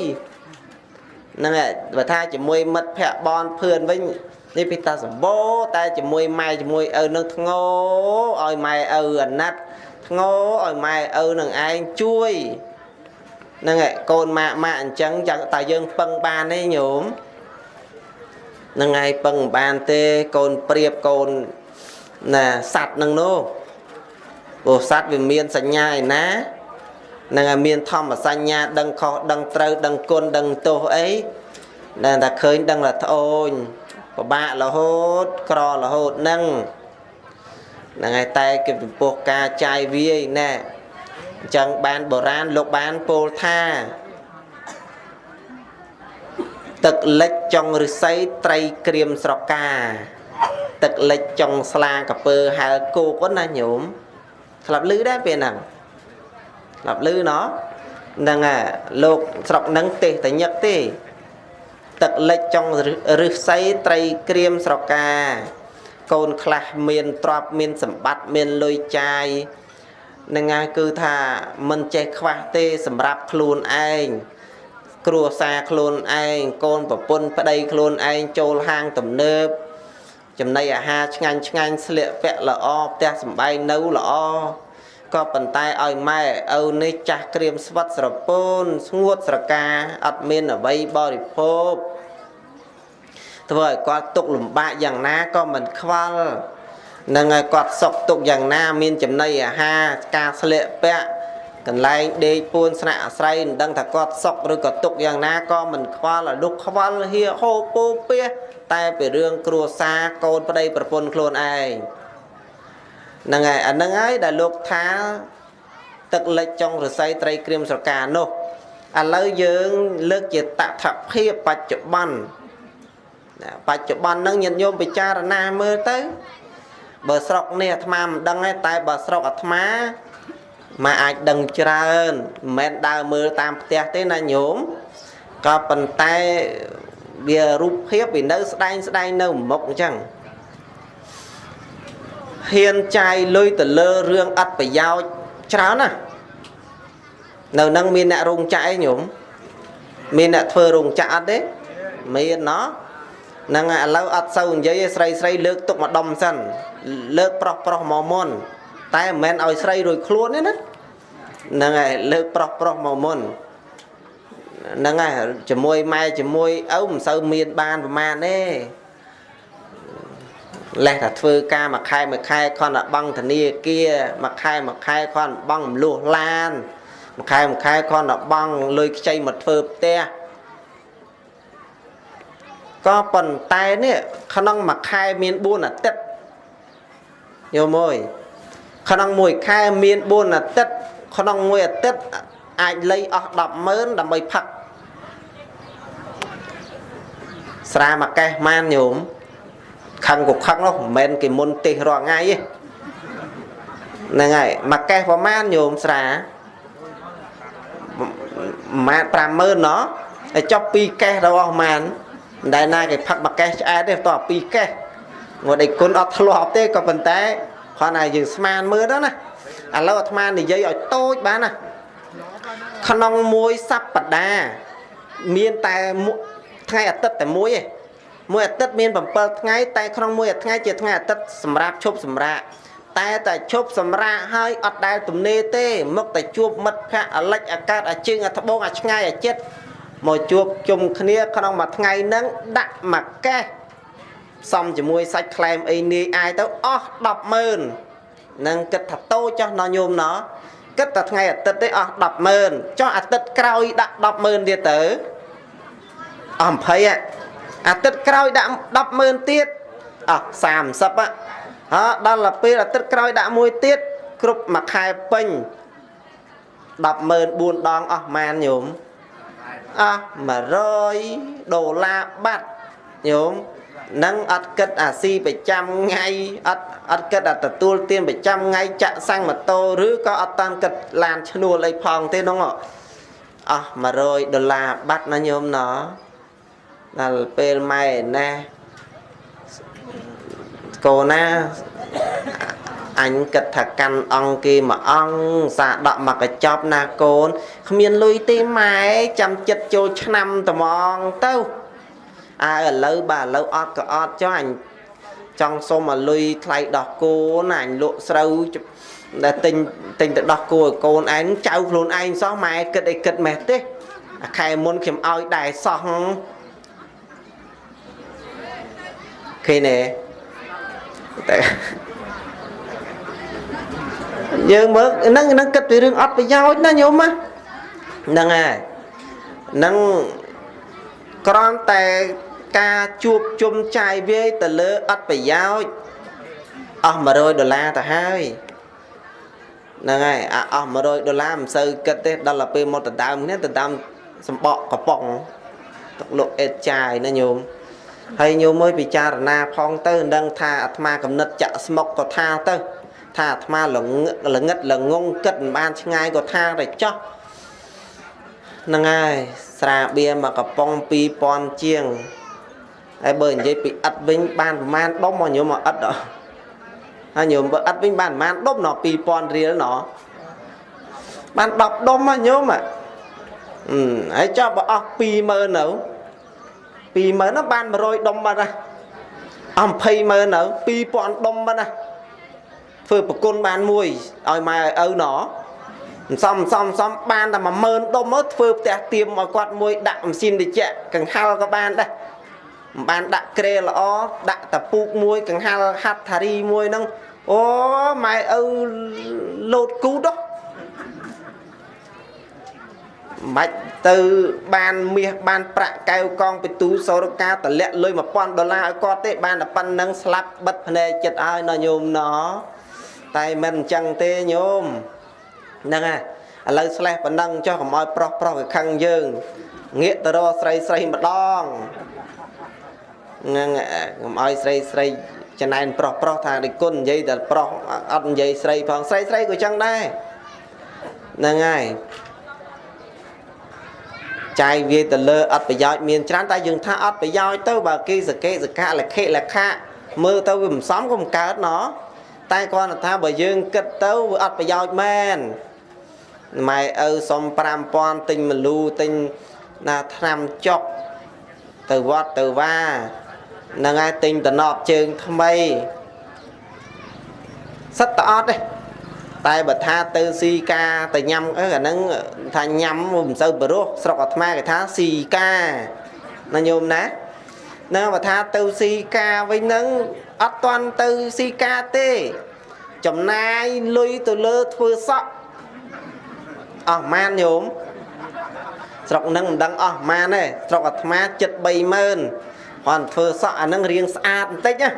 ហ្នឹងហើយបើថាជាមួយមិត្តភ័ក្តិបនភឿនវិញនេះពីតាសម្បូរតែជាមួយម៉ែជាមួយឪនឹងធ្ងោឲ្យម៉ែឪអាណិតធ្ងោឲ្យម៉ែឪនឹងឯងជួយ ហ្នឹងហើយកូនម៉ាក់ម៉ាក់អញ្ចឹងចាំតែយើងពឹងបានទេញោមហ្នឹងហើយពឹងបានទេកូនព្រៀបកូនណាសัตว์នឹងនោះព្រោះសัตว์វាមានសញ្ញាឯណានឹងឲ្យមានធម្មសញ្ញាដឹងខុសដឹងត្រូវដឹងគុណដឹងទោសអីដែលតែឃើញដឹងថាត្អូញពិបាករហូតក្ររហូតនឹងហ្នឹងហើយតែគេចំពោះការចាយវាយណែ អញ្ចឹងបានបុរាណលោកបានពោលថាទឹកលិចចុងឫស្សីត្រីក្រៀមស្រកា ទឹកលិចចុងស្លាកពើហែលគោកណាញោមស្លាប់លឺដែរពេលហ្នឹងស្លាប់លឺណោះហ្នឹងហ่ะលោកស្រុកហ្នឹងទេសតញឹកទេ ទឹកលិចចុងឫស្សីត្រីក្រៀមស្រកា កូនខ្លះមានទ្រព្យមានសម្បត្តិមានលុយចាយ នឹងហើយគឺថាមិនចេះខ្វះទេសម្រាប់ខ្លួនឯងគ្រួសារខ្លួនឯងកូនប្រពន្ធប្តីខ្លួនឯងចូលហាងទំនើបចំណីអាហារឆ្ងាញ់ឆ្ងាញ់ស្លៀកពាក់ល្អផ្ទះសម្បែងនៅល្អក៏ប៉ុន្តែឲ្យម៉ែឪនេះចាស់ក្រៀមស្វិតស្រពោនស្ងួតស្រកាអត់មានអ្វីបរិភោគធ្វើឲ្យគាត់ទុកលំបាកយ៉ាងណាក៏មិនខ្វល់ នឹងឲ្យគាត់សុខទុកយ៉ាងណា មានចំណីអាហារការស្លៀកពាក់កន្លែងដេកពួនស្នាក់អាស្រ័យមិនដឹងថាគាត់សុខឬក៏ទុកយ៉ាងណាក៏មិនខ្វល់ឲ្យលុកខ្វល់ហៀហូពោពាសតែពីរឿងគ្រួសារកូនប្តីប្រពន្ធខ្លួនឯងហ្នឹងហើយអាហ្នឹងហើយដែលលោកថាទឹកលិចចុងរស័យត្រីក្រៀមស្រកានោះឥឡូវយើងលើកជាតថភាពបច្ចុប្បន្នបច្ចុប្បន្នហ្នឹងញាតិញោមពិចារណាមើលទៅ បើស្រុកនេះអាត្មាមិនដឹងទេតែបើស្រុកអាត្មាមកអាចដឹងច្រើនមិនមែនដើរមើលតាមផ្ទះទេណាញោមក៏ប៉ុន្តែវារូបភាពវានៅស្ដែងស្ដែងនៅមុខអញ្ចឹងហ៊ានចាយលុយទៅលើរឿងអត់ប្រយោជន៍ច្រើនណានៅនឹងមានអ្នករោងចក្រឯងញោមមានអ្នកធ្វើរោងចក្រអត់ទេមានណោះហ្នឹងហើយឥឡូវអត់សូវនិយាយស្រីស្រីលើកទុកមកដុំសិន លើកប្រុសប្រុសមកមុន តែមិនមែនឲ្យស្រីរួយខ្លួនទេណាហ្នឹងហើយលើកប្រុសប្រុសមកមុនហ្នឹងហើយជាមួយម៉ែជាមួយឪមិនសូវមានបានប្រមាណទេលេះតែធ្វើការមួយខែមួយខែខនតែបង់ធនាគារមួយខែមួយខែខនបង់មលុះឡានមួយខែមួយខែខនតែបង់លុយខ្ចីមកធ្វើផ្ទះក៏ប៉ុន្តែនេះក្នុងមួយខែមាន4អាទិត្យ យល់មើលក្នុងមួយខែមាន4អាទិត្យក្នុងមួយអាទិត្យអាចលៃអស់100000ដើម្បីផឹកស្រាមួយកេះម៉ានញោមខឹងក៏ខឹងនោះមិនមែនគេមុនទេសរាល់ថ្ងៃទេហ្នឹងហើយមួយកេះប្រហែលញោមស្រាម៉ាត50000ណោះហើយចុះ2កេះរបស់ម៉ានមិនដែលណាគេផឹកមួយកេះឆ្អែតទេតោះ2កេះ ងត់ឯគុណអត់ធ្លាប់ទេក៏ប៉ុន្តែគ្រាន់តែយើងស្មានមើលទៅណាឥឡូវអាត្មានិយាយឲ្យតូចបានណាក្នុងមួយសប្តាហ៍មានតែថ្ងៃអាទិត្យតែមួយឯងមួយអាទិត្យមាន7ថ្ងៃតែក្នុងមួយថ្ងៃជាថ្ងៃអាទិត្យសម្រាប់ឈប់សម្រាកតែតែឈប់សម្រាកហើយអត់ដែលទំនេរទេ មកតែជួបមិត្តភ័ក្តិអាលិចអាកាតអាជើងអាត្បូងអាឆ្ងាយអាចិត្តមកជួបជុំគ្នាក្នុងមួយថ្ងៃហ្នឹងដាក់មួយកេះ សំជាមួយសាច់ខ្លែមអីនាយអាយទៅអស់100000នឹងគិតថាតូចចុះណញោមណគិតតែថ្ងៃអាទិត្យទេអស់100000ចុះអាទិត្យក្រោយដាក់100000ទៀតទៅអស់20អាទិត្យក្រោយដាក់100000ទៀតអស់30ហ៎ដល់ទៅពេលអាទិត្យក្រោយដាក់មួយទៀតគ្រប់មួយខែពេញ104ដងអស់ម៉ានញោមអស់100ដុល្លារបាត់ ញោមនឹងអត់គិតអាស៊ីប្រចាំថ្ងៃអត់អត់គិតអាទទួលទានប្រចាំថ្ងៃចាក់សាំងម៉ូតូឬក៏អត់តាន់គិតឡានឈ្នួលអីផងទេនោះអស់100ដុល្លារបាត់ណាញោមណោះដល់ពេលម៉ែណែកូនណាអញគិតថាកាន់អង្គគេមួយអង្គសាដកមកកញ្ចប់ណាកូនគ្មានលុយទេម៉ែចាំចិត្តចូលឆ្នាំត្មងទៅ អើឥឡូវបាទឥឡូវអត់ក៏អត់ចុះអញចង់សុំឲ្យលុយថ្លៃដោះគោណាអញលក់ស្រូវដែលទិញទិញទៅដោះគោឲ្យកូនឯងចៅខ្លួនឯងសោះម៉ែគិតអីគិតម៉េះទេអាខែមុនខ្ញុំឲ្យដែរសោះឃើញទេតែយើងមើលហ្នឹងហ្នឹងគិតពីរឿងអត់ប្រយោជន៍ណាញោមហ្នឹងហើយហ្នឹងគ្រាន់តែ ការជួបជុំចាយវាយទៅលើអត់ប្រយោជន៍អស់100ដុល្លារទៅហើយហ្នឹងហើយអាអស់100ដុល្លារមិនសូវគិតទេដល់ទៅពេលមកដណ្ដើមគ្នាដណ្ដើមសម្បកកំប៉ុងទឹកលក់អេតចាយណាញោមហើយញោមមើលពិចារណាផងទៅនឹងថាអាត្មាកំណត់ចាក់ស្មុកក៏ថាទៅថាអាត្មាល្ងល្ងិតល្ងងគិតមិនបានឆ្ងាយក៏ថាតែចោះហ្នឹងហើយស្រាបៀរមកកំប៉ុង2000ជាង ហើយបើនិយាយពីឥតវិញបានប្រមាណដុំមកញោមមកឥតហើយញោមបើឥតវិញបានប្រមាណដុំណោះ2000រៀលណោះបាន10ដុំមកញោមអឺហើយចុះបើអស់20000នៅ20000នោះបាន100ដុំបាត់ណាអស់20000នៅ2000ដុំបាត់ណាធ្វើប្រគុណបានមួយឲ្យម៉ែឲ្យឪណោសំសំសំបានតែ10000ដុំមកធ្វើផ្ទះទៀមឲ្យគាត់មួយដាក់ម៉ាស៊ីនត្រជាក់កង្ហល់ក៏បានដែរ មិនបានដាក់ក្រែល្អដាក់តពូកមួយកង្ហល់ហាត់ថារីមួយហ្នឹងអូម៉ែឪលោតគូដោះមិនទៅបានមាសបានប្រាក់កែវកងពិទូសរកាតលាក់លុយ1000ដុល្លារឲ្យគាត់ទេ បានតែប៉ុណ្្នឹងស្លាប់បិទភ្នែកចិត្តឲ្យណញោមណតែមិនអញ្ចឹងទេញោមហ្នឹងហើយឥឡូវស្លេះប៉ុណ្ណឹងចុះកុំឲ្យប្រុសប្រុសវាខឹងយើងងាកទៅរកស្រីស្រីម្ដងហ្នឹងកុំឲ្យស្រីស្រីចំណែនប្រុសប្រុសថាដូចគុណនិយាយតែប្រុសអត់និយាយស្រីផងស្រីស្រីក៏ចឹងដែរហ្នឹងហើយចាយវាទៅលើអត់ប្រយោជន៍មានច្រើនតែយើងថាអត់ប្រយោជន៍ទៅបើគេសកេសកៈលខិលខៈមើលទៅវាមិនសមក៏មិនកើតណោះតែគាត់ថាបើយើងគិតទៅវាអត់ប្រយោជន៍មែនម៉ែឪសុំ5000ទិញមលូទិញណាថ្នាំចុកទៅវត្តទៅវា នឹងឯងទិញតំណប់ជើងថ្មីសិតតអត់ទេតែបើថាទៅស៊ីកាទៅញ៉ាំអឺអាហ្នឹងថាញ៉ាំមិនសូវបរោះស្រុកអាត្មាគេថាស៊ីកាណាញោមណាណាបើថាទៅស៊ីកាវិញហ្នឹងអត់តាន់ទៅស៊ីកាទេ ចំណាយលុយទៅលើធ្វើសក់អស់ម៉ានញោមស្រុកហ្នឹងមិនដឹងអស់ម៉ានទេស្រុកអាត្មាចិត្ត30000 គាត់ធ្វើសក់អាហ្នឹងរៀងស្អាតបន្តិចណា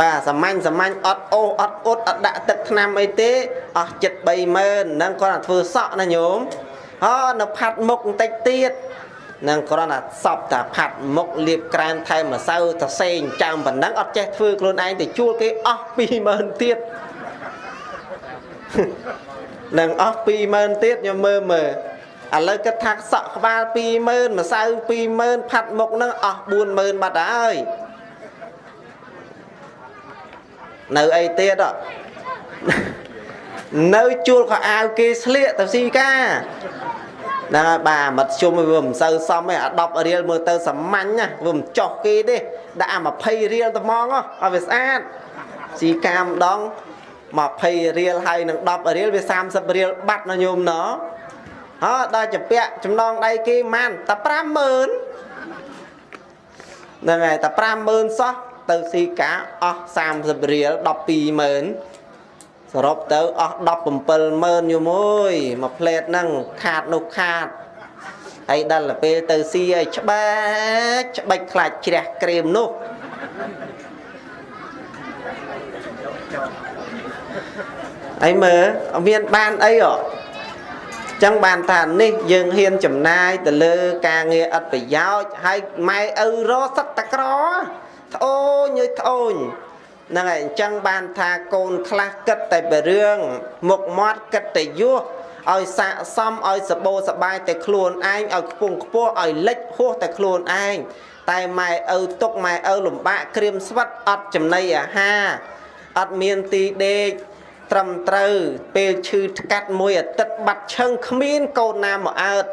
បាទសាមញ្ញសាមញ្ញអត់អូសអត់អ៊ុតអត់ដាក់ទឹកថ្នាំអីទេអស់ចិត្ត30000ហ្នឹងគាត់ធ្វើសក់ណាញោមហ៎នៅផាត់មុខបន្តិចទៀតនឹងគ្រាន់តែសពតាផាត់មុខលាបក្រែមថែមម្សៅទៅសេងចាំប៉ុណ្ណឹងអត់ចេះធ្វើខ្លួនឯងទៅជួលគេអស់20000ទៀតនឹងអស់20000ទៀតខ្ញុំមើលមើល ឥឡូវគិតថាសក់ក្បាល20000ម្សៅ20000ផាត់មុខហ្នឹងអស់40000បាត់ហើយនៅអីទៀតនៅជួលខោអាវគេស្លៀកទៅស៊ីកាហ្នឹងហើយបាទមត្តជុំវាមិនសូវសមទេអា10រៀលមើលទៅសាមញ្ញណាវាមិនចោះគេទេដាក់អា20រៀលត្មងឲ្យវាស្អាតស៊ីកាម្ដង20រៀលហើយនឹង10រៀលវា30រៀលបាត់ណាញោមណោះ ហ៎ដល់ជាពាក់ចំណងដៃគេម៉ានតែ50000ហ្នឹងហើយតែ50000សោះទៅស៊ីកាអស់30រៀល120,000សរុបទៅអស់170,000យូមួយមួយផ្លេតហ្នឹងខាតនោះខាតហើយដល់ទៅពេលទៅស៊ីឲ្យច្បាច់ច្បាច់ខ្លាចជ្រះក្រែមនោះអីមើលអត់មានបានអីហ៎ ចឹងបានថានេះយើងហ៊ានចំណាយទៅលើការងារឥតប្រយោជន៍ហើយម៉ែឪរសឹកតក្រត្អូញយត្អូញហ្នឹងហើយអញ្ចឹងបានថាកូនខ្លះគិតតែពីរឿងមុខមាត់គិតតែយោះឲ្យស័កសមឲ្យសបោសបាយតែខ្លួនឯងឲ្យខ្ពង់ខ្ពស់ឲ្យលិចហួសតែខ្លួនឯងតែម៉ែឪទុកម៉ែឪលំបាកក្រៀមស្វិតអត់ចំណីអាហារអត់មានទីដេក ត្រឹមត្រូវពេលឈឺថ្កាត់មួយអាទិត្យបាត់ឈឹងគ្មានកូនណាមកអើត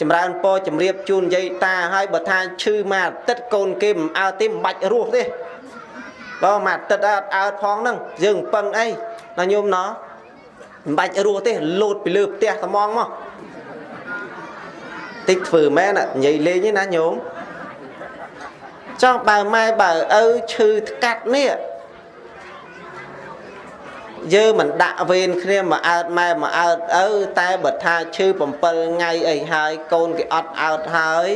ចម្រើនពរជំរាបជូនយាយតាហើយបើថាឈឺមួយអាទិត្យកូនគេមិនអើទេមិនបាច់រស់ទេបើមួយអាទិត្យអត់អើតផងហ្នឹងយើងពឹងអីណាញោមណោះមិនបាច់រស់ទេលោតពីលើផ្ទះត្មងមកតិចធ្វើមែននិយាយលេងទេណាញោមចង់បើម៉ែបើឪឈឺថ្កាត់នេះ យើងមិនដាក់វេនគ្នាមកអើតម៉ែមកអើតឪតែបើថាឈឺ7ថ្ងៃអីហើយកូនគេអត់អើតហើយ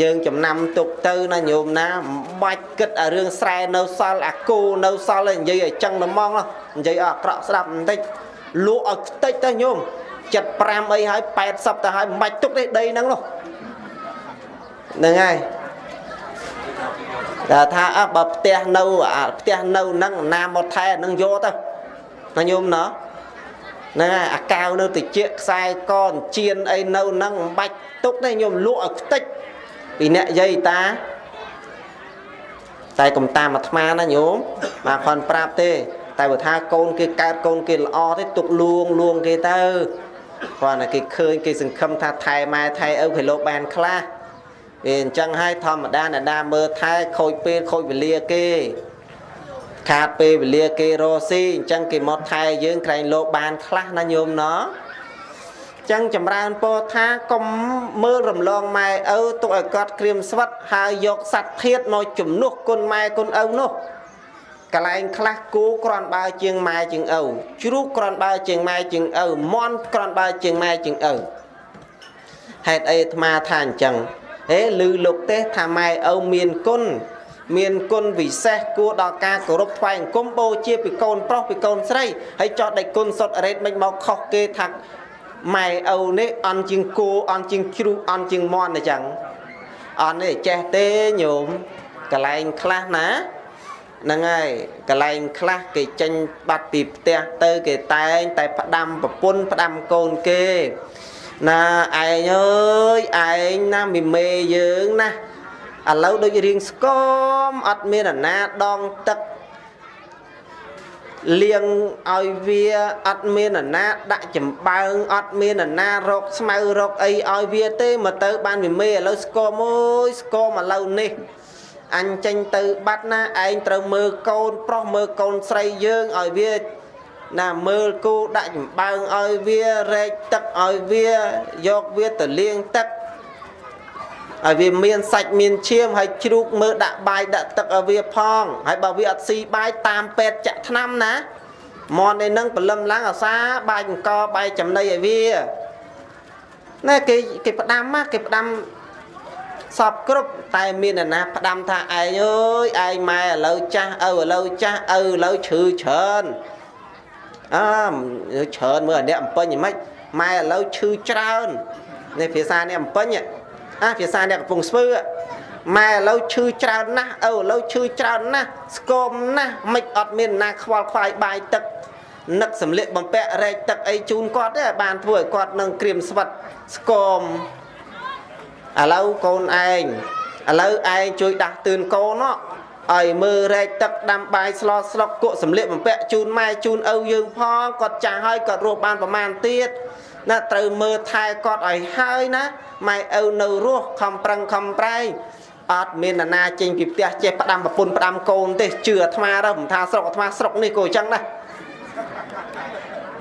យើងចំណាំទុកទៅណាញោមណាមិនបាច់គិតអារឿងស្រែនៅសល់អាគូនៅសល់ឯងនិយាយឲ្យចឹងតែហ្មងនិយាយអត់អាក្រក់ស្ដាប់បន្តិចលក់ឲ្យខ្ទេចទៅញោម75អីហើយ80ទៅហើយមិនបាច់ទុកទេដីហ្នឹងនោះហ្នឹងហើយតែថាអើបើផ្ទះនៅផ្ទះនៅហ្នឹងណាមកថែហ្នឹងយកទៅ ណាញោមណោះហ្នឹងហើយអាកៅនៅតិចខ្សែកអញ្ជៀនអីនៅហ្នឹងមិនបាច់ទុកទេញោមលក់ឲ្យខ្ទេចពីអ្នកយាយតាតែកុំតាមអាត្មាណាញោមមកខនប្រាប់ទេ តែបើថាកូនគេកើតកូនគេល្អទេទុកលួងលួងគេទៅគាត់តែគេឃើញគេសង្ឃឹមថាថែម៉ែថែឪគេលោកបានខ្លះវាអញ្ចឹងហើយធម្មតាអ្នកណាមើលថែខូចពេលខូចវេលាគេ ខាតពេលវេលាគេរស់ស៊ីអញ្ចឹងគេមកថែយើងក្រែងលោកបានខ្លះណាញោមណោះចឹងចម្រើនពោថាកុំមើលរំលងម៉ែឪទុកឲ្យគាត់ក្រៀមស្វិតហើយយកសัตว์ធាតមកជំនួសគុណម៉ែគុណឪនោះកលែងខ្លះគូក្រាន់បើជាងម៉ែជាងឪជ្រូកក្រាន់បើជាងម៉ែជាងឪមន់ក្រាន់បើជាងម៉ែជាងឪហេតុអីអាត្មាថាអញ្ចឹងហេឮលោកទេថាម៉ែឪមានគុណ មានគុណវិសេសគួរដល់ការគោរពថ្វាយអង្គមបូជាពីកូនប្រុសពីកូនស្រីហើយចោះដេចគុណសុតអរេតមិនមកខុសគេថាម៉ែឪនេះអន់ជាងគោអន់ជាងជ្រូកអន់ជាងមន់អញ្ចឹងអន់នេះចេះទេញោមកលែងខ្លះណាហ្នឹងហើយកលែងខ្លះគេចេញបាត់ពីផ្ទះទៅគេតែងតែផ្ដាំប្រពន្ធផ្ដាំកូនគេណាឯងអើយឯងណាមីមេយើងណា ឥឡូវដូចរៀងស្គមអត់មានអាណាដងទឹកលៀងឲ្យវាអត់មានអាណាដាក់ចំបើងអត់មានអាណារកស្មៅរកអីឲ្យវាទេមកទៅបានវាមេឥឡូវស្គមអើយស្គមឥឡូវនេះអញចេញទៅបាត់ណាឯងត្រូវមើលកូនប្រុសមើលកូនស្រីយើងឲ្យវាណាមើលគូដាក់ចំបើងឲ្យវារែកទឹកឲ្យវាយកវាទៅលាងទឹក ឲ្យវាមានសាច់មានឈាមហើយជ្រូកមើលដាក់បាយដាក់ទឹកឲ្យវាផងហើយបើវាអត់ស៊ីបាយតាមពេទ្យចាក់ថ្នាំណាមន់ឯនឹងព្រលឹមឡើងអាសាបាយអង្គបាយចំណីឲ្យវាណែគេគេផ្ដាំមកគេផ្ដាំសពគ្រប់តែមានអ្នកណាផ្ដាំថាឯងអើយឯងម៉ែឥឡូវចាស់ឪឥឡូវចាស់ឪឥឡូវឈឺច្រើនអើច្រើនមើលអ្នកអំពេញហ្មិចម៉ែឥឡូវឈឺច្រើននេះភាសាអ្នកអំពេញ អាភាសាអ្នកកំពុងស្ពឺម៉ែឥឡូវឈឺច្រើនណាស់ឪឥឡូវឈឺច្រើនណាស់ស្គមណាស់មិនអត់មានណាខ្វល់ខ្វាយបាយទឹកនឹកសម្លៀកបំពាក់រែកទឹកអីជូនគាត់ទេបានធ្វើឲ្យគាត់នឹងក្រៀមស្វិតស្គមឥឡូវកូនឯងឥឡូវឯងជួយដាស់តឿនកូនឲ្យមើលរែកទឹកដាំបាយស្លស្លុកគក់សម្លៀកបំពាក់ជូនម៉ែជូនឪយើងផងគាត់ចាស់ហើយគាត់រស់បានប្រមាណទៀត ណាត្រូវមើលថែគាត់ឲ្យហើយណាម៉ែឪនៅរស់ខំប្រឹងខំប្រែងអត់មាននរណាចេញពីផ្ទះចេះផ្ដាំប្រពន្ធផ្ដាំកូនទេជឿអាត្មាទៅមិនថាស្រុកអាត្មាស្រុកនេះក៏អញ្ចឹងដែរ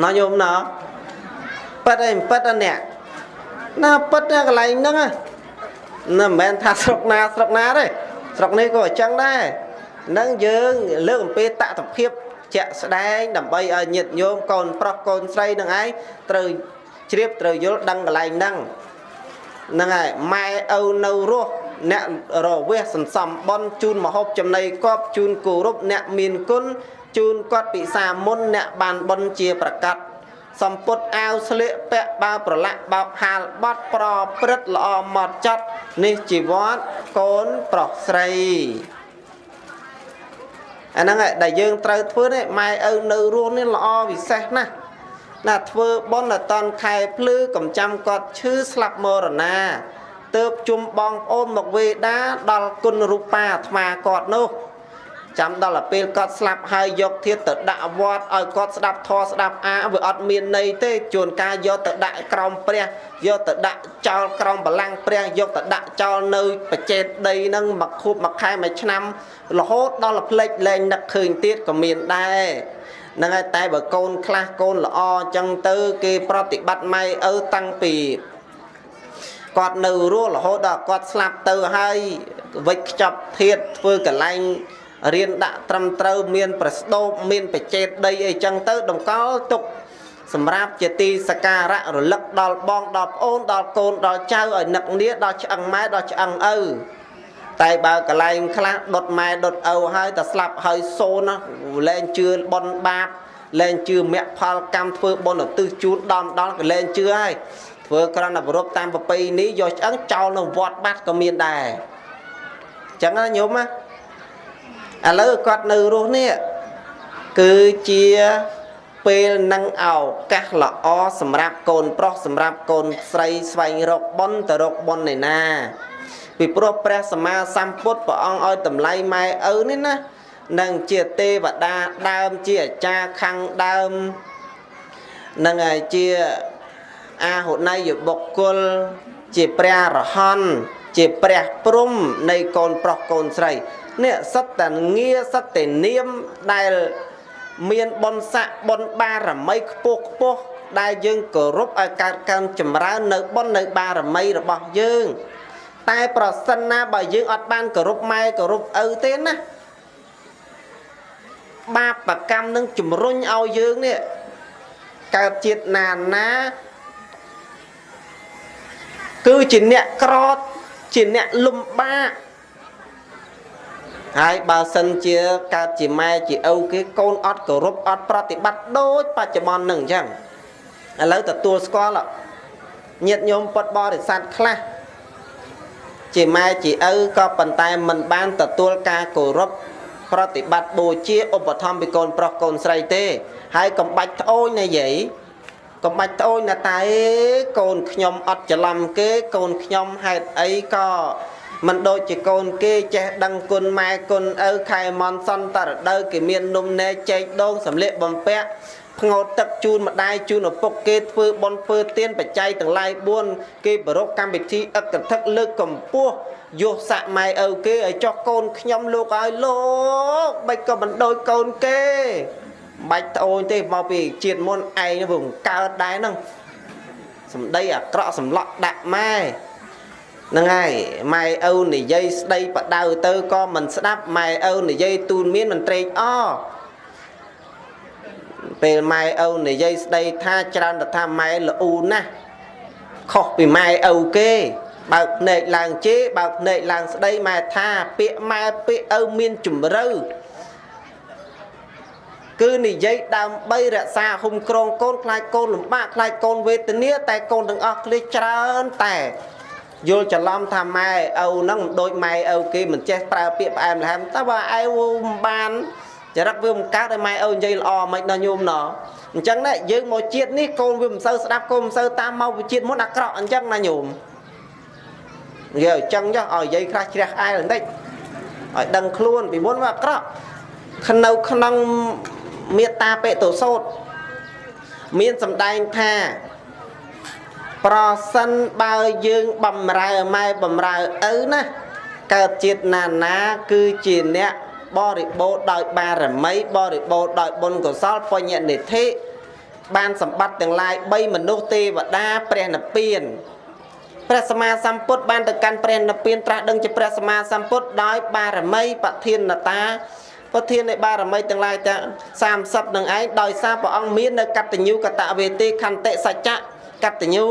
ណោះញោមណោះប៉ិតអីប៉ិតអអ្នកណាប៉ិតកន្លែងហ្នឹងណាមិនមែនថាស្រុកណាស្រុកណាទេស្រុកនេះក៏អញ្ចឹងដែរនឹងយើងលើកអំពីតតភាពជាក់ស្ដែងដើម្បីឲ្យញាតិញោមកូនប្រុសកូនស្រីនឹងឯងត្រូវ ជ្រាបត្រូវយល់ដឹងកន្លែងហ្នឹងហ្នឹងហើយម៉ែឪនៅរស់អ្នករវេះសន្សំបនជូនមហូបចំណីកប់ជូនគោរពអ្នកមានគុណជូនគាត់ពិសាមុនអ្នកបានបនជាប្រកាសសំពុតអាវស្លៀកពាក់បើប្រឡាក់បោកហាលបត់ប្រព្រឹត្តល្អម៉ត់ចត់នេះជីវ័តកូនប្រុសស្រីអាហ្នឹងដែលយើងត្រូវធ្វើនេះម៉ែឪនៅរស់នេះល្អពិសេសណាស់ ណាធ្វើបន់អតនខែភ្លឺកំចាំគាត់ឈឺស្លាប់មរណាទៅជុំបងប្អូនមកវេដាដល់គុណរូបាអាត្មាគាត់នោះចាំដល់ពេលគាត់ស្លាប់ហើយយកធាតទៅដាក់វត្តឲ្យគាត់ស្ដាប់ធម៌ស្ដាប់អាវាអត់មានន័យទេជួនកាលយកទៅដាក់ក្រោមព្រះយកទៅដាក់ចោលក្រោមបលាំងព្រះយកទៅដាក់ចោលនៅបច្ចេតដីហ្នឹងមួយខួបមួយខែមួយឆ្នាំរហូតដល់ផ្លេចលែងនឹកឃើញទៀតក៏មានដែរ ហ្នឹងហើយតែបើកូនខ្លះកូនល្អអញ្ចឹងទៅ គេប្រតិបត្តិម៉ែឪតាំងពីគាត់នៅរស់រហូតដល់គាត់ស្លាប់ទៅហើយវិច្ចខ្ចប់ធាតធ្វើកន្លែងរៀនដាក់ត្រឹមត្រូវមាន ប្រស្ដោបមានបច្ចេតដីអីចឹងទៅតម្កល់ទុកសម្រាប់ជាទីសក្ការៈរលឹកដល់បងដល់ប្អូនដល់កូនដល់ចៅឲ្យនឹកនាដល់ឆ្អឹងម៉ែដល់ឆ្អឹងឪ តែបើកន្លែងខ្លះដុតម៉ែដុតឪហើយតែស្លាប់ហើយសូនណាលែងជឿបនបាបលែងជឿមគ្គផលកម្មធ្វើបនឧទ្ទិសជូនដំដល់ក៏លែងជឿហើយធ្វើក្រណប្រពតាមប្រពៃនេះយកឆ្អឹងចោលនៅវត្តបាត់ក៏មានដែរអញ្ចឹងណាញោមណាឥឡូវគាត់នៅរស់នេះគឺជាពេលនឹងឱកាសល្អសម្រាប់កូនប្រុសសម្រាប់កូនស្រីស្វែងរកបុណ្យទៅរកបុណ្យឯណា ពីព្រោះព្រះសម្មាសម្ពុទ្ធព្រះអង្គឲ្យតម្លៃម៉ែឪនេះណានឹងជាទេវតាដើមជាអាចារ្យខាងដើមនឹងហើយជាអាហុណៃយបុគ្គលជាព្រះរហន្តជាព្រះព្រំនៃកូនប្រុសកូនស្រីនេះសត្វតងារសត្វតនាមដែលមានបុណ្យស័ក្តិបុណ្យបារមីខ្ពស់ខ្ពស់ដែលយើងគោរពឲ្យកើតកើនចម្រើននៅបុណ្យនៅបារមីរបស់យើង តែប្រសិនណាបើយើងអត់បានគោរពម៉ែគោរពឪទេណាបាបកម្មនឹងជំរុញឲ្យយើងនេះកើតជាតិណាណាគឺជាអ្នកក្រតជាអ្នកលំបាកហើយបើសិនជាកើតជាម៉ែជាឪគេកូនអត់គោរពអត់ប្រតិបត្តិដូចបច្ចុប្បន្ននឹងអញ្ចឹងឥឡូវទទួលស្គាល់ញាតិញោមពុតបរិស័ទខ្លះ ជាម៉ែជាឪក៏ប៉ុន្តែមិនបានទទួលការគោរពប្រតិបត្តិបូជាឧបត្ថម្ភពីកូនប្រុសកូនស្រីទេ ហើយកំបាច់ត្អូញណាយាយកំបាច់ត្អូញណាតែកូនខ្ញុំអត់ច្រឡំគេកូនខ្ញុំហេតុអីក៏មិនដូចជាកូនគេចេះដឹងគុណម៉ែគុណឪខែមន់សន្តរដូវគេមាននំនែកចែកដងសម្លៀកបំពាក់ ផ្ងោតទឹកជូនម្ដាយជូនឪពុកគេធ្វើបន់ធ្វើទានបច្ច័យទាំងឡាយ4គេប្ររពកម្មវិធីអឹកកថឹកលើកកម្ពស់យកសាក់ម៉ែឪគេឲ្យចោះកូនខ្ញុំលោកឲ្យលោកបាច់ក៏មិនដូចកូនគេបាច់ត្អូនទេមកពីជាតិមុនឯងវាកើតដែរហ្នឹងសម្ដីអាក្រក់សម្លក់ដាក់ម៉ែហ្នឹងហើយម៉ែឪនិយាយស្ដីបដៅទៅក៏មិនស្ដាប់ម៉ែឪនិយាយទូនមានមិនត្រេកអរ ពេលម៉ែឪនិយាយស្ដីថាច្រើនទៅថាម៉ែល្អូណាស់ខុសពីម៉ែឪគេបើកភ្នែកឡើងជេរបើកភ្នែកឡើងស្ដីម៉ែថាពាក្យម៉ែពាក្យឪមានជំរឿគឺនិយាយដើម្បីរក្សាហុំក្រងកូនខ្លាចកូនលំបាកខ្លាចកូនវេទនាតែកូនទាំងអស់ឃ្លៀសច្រើនតែយល់ច្រឡំថាម៉ែឪហ្នឹងមិនដូចម៉ែឪគេមិនចេះប្រើពាក្យផ្អែមល្ហែមតែបើឯវមិនបាន ចរិតវាមិនកើតឲ្យម៉ែឪនិយាយល្អមិនដល់ញោមណោះអញ្ចឹងណាយើងមកជាតិនេះកូនវាមិនសូវស្ដាប់កូនមិនសូវតាមមកវិជាតិមុនអាក្រក់អញ្ចឹងណាញោមនិយាយអញ្ចឹងចុះឲ្យនិយាយខ្លះជ្រះអែលបន្តិចឲ្យដឹងខ្លួនពីមុនវាអាក្រក់នៅក្នុងមេត្តាបេតុសោតមានសម្ដែងថាប្រសិនបើយើងបំរើម៉ែបំរើឪណាកើតជាតិណានាគឺជាអ្នក បរិបូរដោយបារមីបរិបូរដោយបុណ្យកុសលបញ្ញនិធិបានសម្បត្តិទាំងឡាយ3មនុស្សទេវតាព្រះនិព្វានព្រះសម្មាសម្ពុទ្ធបានទៅកាន់ព្រះនិព្វានត្រាស់ដឹងជាព្រះសម្មាសម្ពុទ្ធដោយបារមីបធានតាប្រធាននៃបារមីទាំងឡាយទាំង30នឹងឯងដោយសារព្រះអង្គមាននៅកតញ្ញូកតវេទេខន្តិសច្ចៈកតញ្ញូ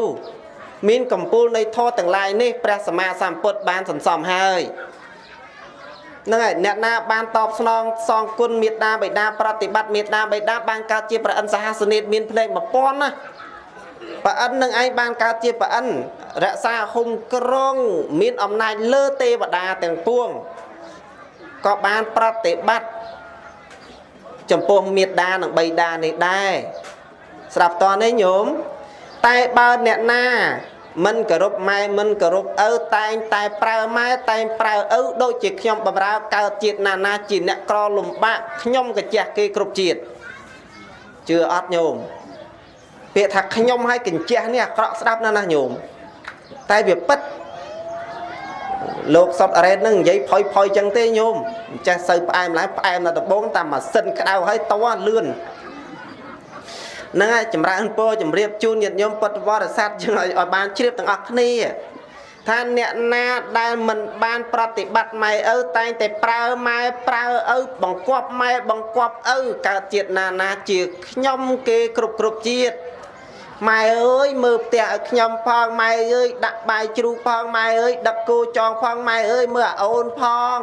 មានកម្ពូលនៃធម៌ទាំងឡាយនេះព្រះសម្មាសម្ពុទ្ធបានសន្សំហើយ ហ្នឹងហើយអ្នកណាបានតបស្នងសងគុណមេត្តាបិតាប្រតិបត្តិមេត្តាបិតាបានកើតជាប្រអិនសហសនេតមានភ្នែក1000ណាប្រអិននឹងឯងបានកើតជាប្រអិនរក្សាហុំក្រងមានអំណាចលើទេវតាទាំងពួងក៏បានប្រតិបត្តិចំពោះមេត្តានិងបិតានេះដែរស្រាប់តនេះញោមតែបើអ្នកណា មិនគោរពម៉ែមិនគោរពឪតែងតែប្រើម៉ែតែងប្រើឪដូចជាខ្ញុំបំរើកើតជាតិណានាជាអ្នកក្រលំបាកខ្ញុំកាជះគេគ្រប់ជាតិជឿអត់ញោមពាក្យថាខ្ញុំឲ្យកញ្ជះនេះអាក្រក់ស្ដាប់ណាស់ណាញោមតែវាពិតលោកសុតអរ៉េតនឹងនិយាយផុយផុយចឹងទេញោមមិនចេះសូវផ្អែមឡើយផ្អែមដល់ដំបងតាមម៉ាស៊ីនក្តៅហើយតលឿន ហ្នឹងហើយចម្រើនពរជម្រាបជូនញាតិញោមពុទ្ធបរិស័ទយើងឲ្យបានជ្រាបទាំងអស់គ្នាថាអ្នកណាដែលមិនបានប្រតិបត្តិម៉ែឪតែងតែប្រើម៉ែប្រើឪបង្គាប់ម៉ែបង្គាប់ឪកើតជាតិណាណាជាខ្ញុំគេគ្រប់គ្រប់ជាតិ ម៉ែអើយមើលផ្ទះឲ្យខ្ញុំផងម៉ែអើយដាក់បាយជ្រូកផងម៉ែអើយដឹកគោចងផងម៉ែអើយមើលអាអូនផង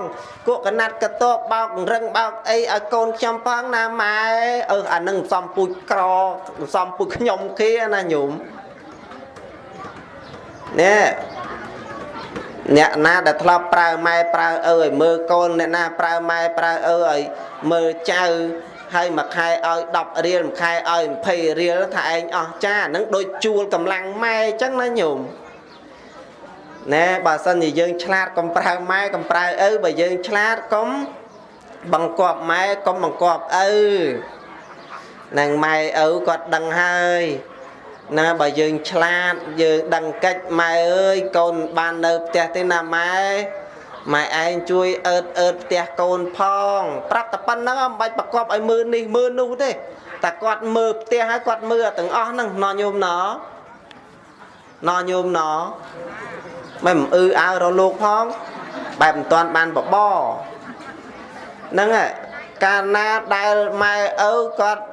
គក់កណាត់កតបបោករឹងបោកអីឲ្យកូនខ្ញុំផងណាម៉ែអឺអានឹងសំពូជក្រសំពូជខ្ញុំគេណាញោមណែអ្នកណាដែលធ្លាប់ប្រើម៉ែប្រើឪឲ្យមើលកូនអ្នកណាប្រើម៉ែប្រើឪឲ្យមើលចៅ ហើយមួយខែឲ្យ10រៀលមួយខែឲ្យ20រៀលថាឯងអស់ចាហ្នឹងដូចជួលកម្លាំងម៉ែអញ្ចឹងណាញោមណែបើសិនជាយើងឆ្លាតកុំប្រើម៉ែកុំប្រើឪបើយើងឆ្លាតកុំបង្គាប់ម៉ែកុំបង្គាប់ឪនឹងម៉ែឪគាត់ដឹងហើយណាបើយើងឆ្លាតយើងដឹងកិច្ចម៉ែអើយកូនបាននៅផ្ទះទេណាម៉ែ ម៉ែឯងជួយអើតអើតផ្ទះកូនផង ប្រាប់តែប៉ុណ្្នឹងមិនបាច់ប្រកបឲ្យមើលនេះមើលនោះទេតែគាត់មើលផ្ទះហើយគាត់មើលទាំងអស់ហ្នឹងណញោមណណញោមណមិនអឺអើរលោកផងបែបមិនតាន់បានបបហ្នឹងកាលណាដែលម៉ែឪគាត់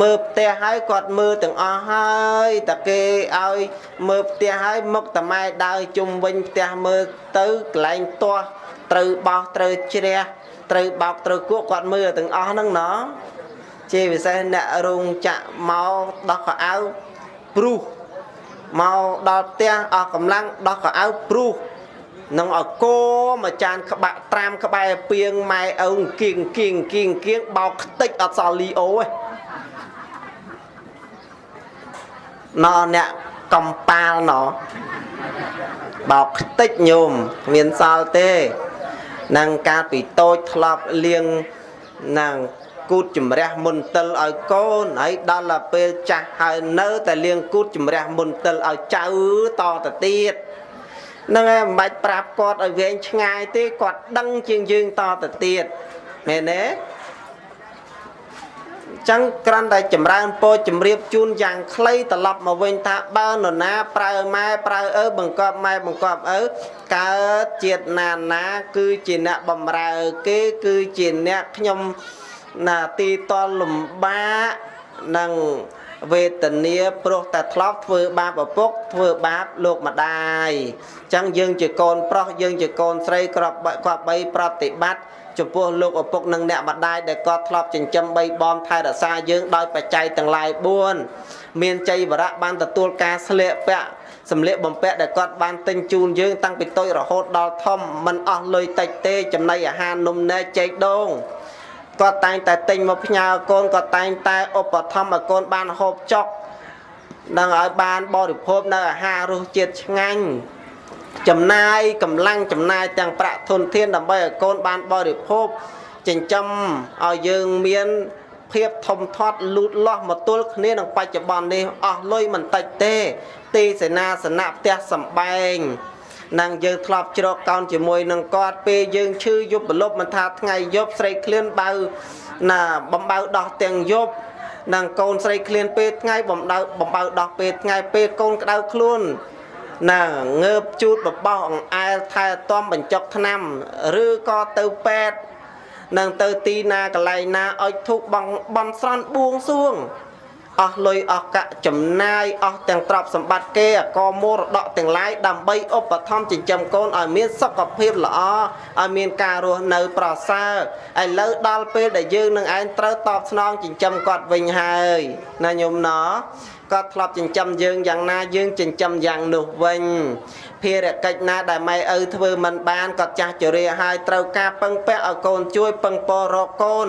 មើលផ្ទះហើយគាត់មើលទាំងអស់ហើយតែគេឲ្យមើលផ្ទះហើយមុខតម៉ែដើរជុំវិញផ្ទះមើលទៅកន្លែងទាស់ត្រូវបោះត្រូវជ្រះត្រូវបោកត្រូវគក់គាត់មើលទាំងអស់ហ្នឹងណោះជាពិសេសអ្នករោងចាក់មកដោះកៅអៅព្រុសមកដល់ផ្ទះអស់កម្លាំងដោះកៅអៅព្រុសនឹងឲ្យកមួយចានក្បាក់ត្រាំក្បែរពីងម៉ែឪគៀងគៀងគៀងគៀងបោកខ្ទេចអត់សល់លីអូទេ ណអ្នកកំប៉ាលណបោកខ្ទេចញោមគ្មានសល់ទេនឹងកាលពីតូចធ្លាប់លៀងនឹងគូតជំរះមុនតិលឲ្យកូនហើយដល់ទៅពេលចាស់ហើយនៅតែលៀងគូតជំរះមុនតិលឲ្យចៅតទៅទៀតហ្នឹងហើយមិនបាច់ប្រាប់គាត់ឲ្យវែងឆ្ងាយទេគាត់ដឹងជាងយើងតទៅទៀតមែនទេ ចឹងក្រាន់តែចម្រើនពោជំរាបជូនយ៉ាងខ្លីត្រឡប់មកវិញថាបើនរណាប្រើម៉ែប្រើឪបង្កប់ម៉ែបង្កប់ឪកើតជាតិណាណាគឺជាអ្នកបំរើគេគឺជាអ្នកខ្ញុំណាទីតលំបាកនិងវេទនាព្រោះតែធ្លាប់ធ្វើបាបឪពុកធ្វើបាបលោកម្ដាយអញ្ចឹងយើងជាកូនប្រុសយើងជាកូនស្រីក្របគាត់បីប្រតិបត្តិ ចំពោះលោកឪពុកនិងអ្នកម្ដាយដែលគាត់ធ្លាប់ចិញ្ចឹមបីបំថែរក្សាយើងដោយបច្ច័យទាំងឡាយ4មានចៃវរៈបានទទួលការស្លៀកពាក់សម្លៀកបំពាក់ដែលគាត់បានទិញជូនយើងតាំងពីតូចរហូតដល់ធំមិនអស់លុយតិចទេចំណីអាហារនំនែកចេកដូងគាត់តែងតែទិញមកផ្ញើកូនគាត់តែងតែឧបត្ថម្ភឲ្យកូនបានហូបចុកនឹងឲ្យបានបរិភោគនៅអាហាររសជាតិឆ្ងាញ់ ចំណាយកម្លាំងចំណាយទាំងប្រាក់ធនធានដើម្បីឲ្យកូនបានបរិភោគចិញ្ចឹមឲ្យយើងមានភាពធំធាត់លូតលាស់មកទល់គ្នានឹងបច្ចុប្បន្ននេះអស់លុយមិនតិចទេ ទីសេនាសនៈផ្ទះសំបែងនឹងយើងធ្លាប់ជ្រកកោនជាមួយនឹងគាត់ពេលយើងឈឺយប់ប្រលប់មិនថាថ្ងៃយប់ស្រីឃ្លានបើណាបំបៅដោះទាំងយប់នឹងកូនស្រីឃ្លានពេលថ្ងៃបំដៅបំបៅដោះពេលថ្ងៃពេលកូនក្តៅខ្លួន ណាងើបជូតបបោះអង្អែលថែទាំបញ្ចុកថ្នាំឬក៏ទៅពេទ្យនឹងទៅទីណាកន្លែងណាឲ្យធុកបងបន់ស្រន់បួងសួងអស់លុយអស់កាក់ចំណាយអស់ទាំងទ្រព្យសម្បត្តិគេអកមរតកទាំងឡាយដើម្បីឧបត្ថម្ភចិញ្ចឹមកូនឲ្យមានសុខភាពល្អឲ្យមានការរស់នៅប្រសើរឥឡូវដល់ពេលដែលយើងនឹងឯងត្រូវតបស្នងចិញ្ចឹមគាត់វិញហើយណាញោមណោះ គាត់ធ្លាប់ចិញ្ចឹមយើងយ៉ាងណាយើងចិញ្ចឹមយ៉ាងនោះវិញភារកិច្ចណាដែលម៉ែឪធ្វើមិនបានគាត់ចាស់ជរាហើយត្រូវការពឹងពាក់ឲ្យកូនជួយពឹងពររកកូន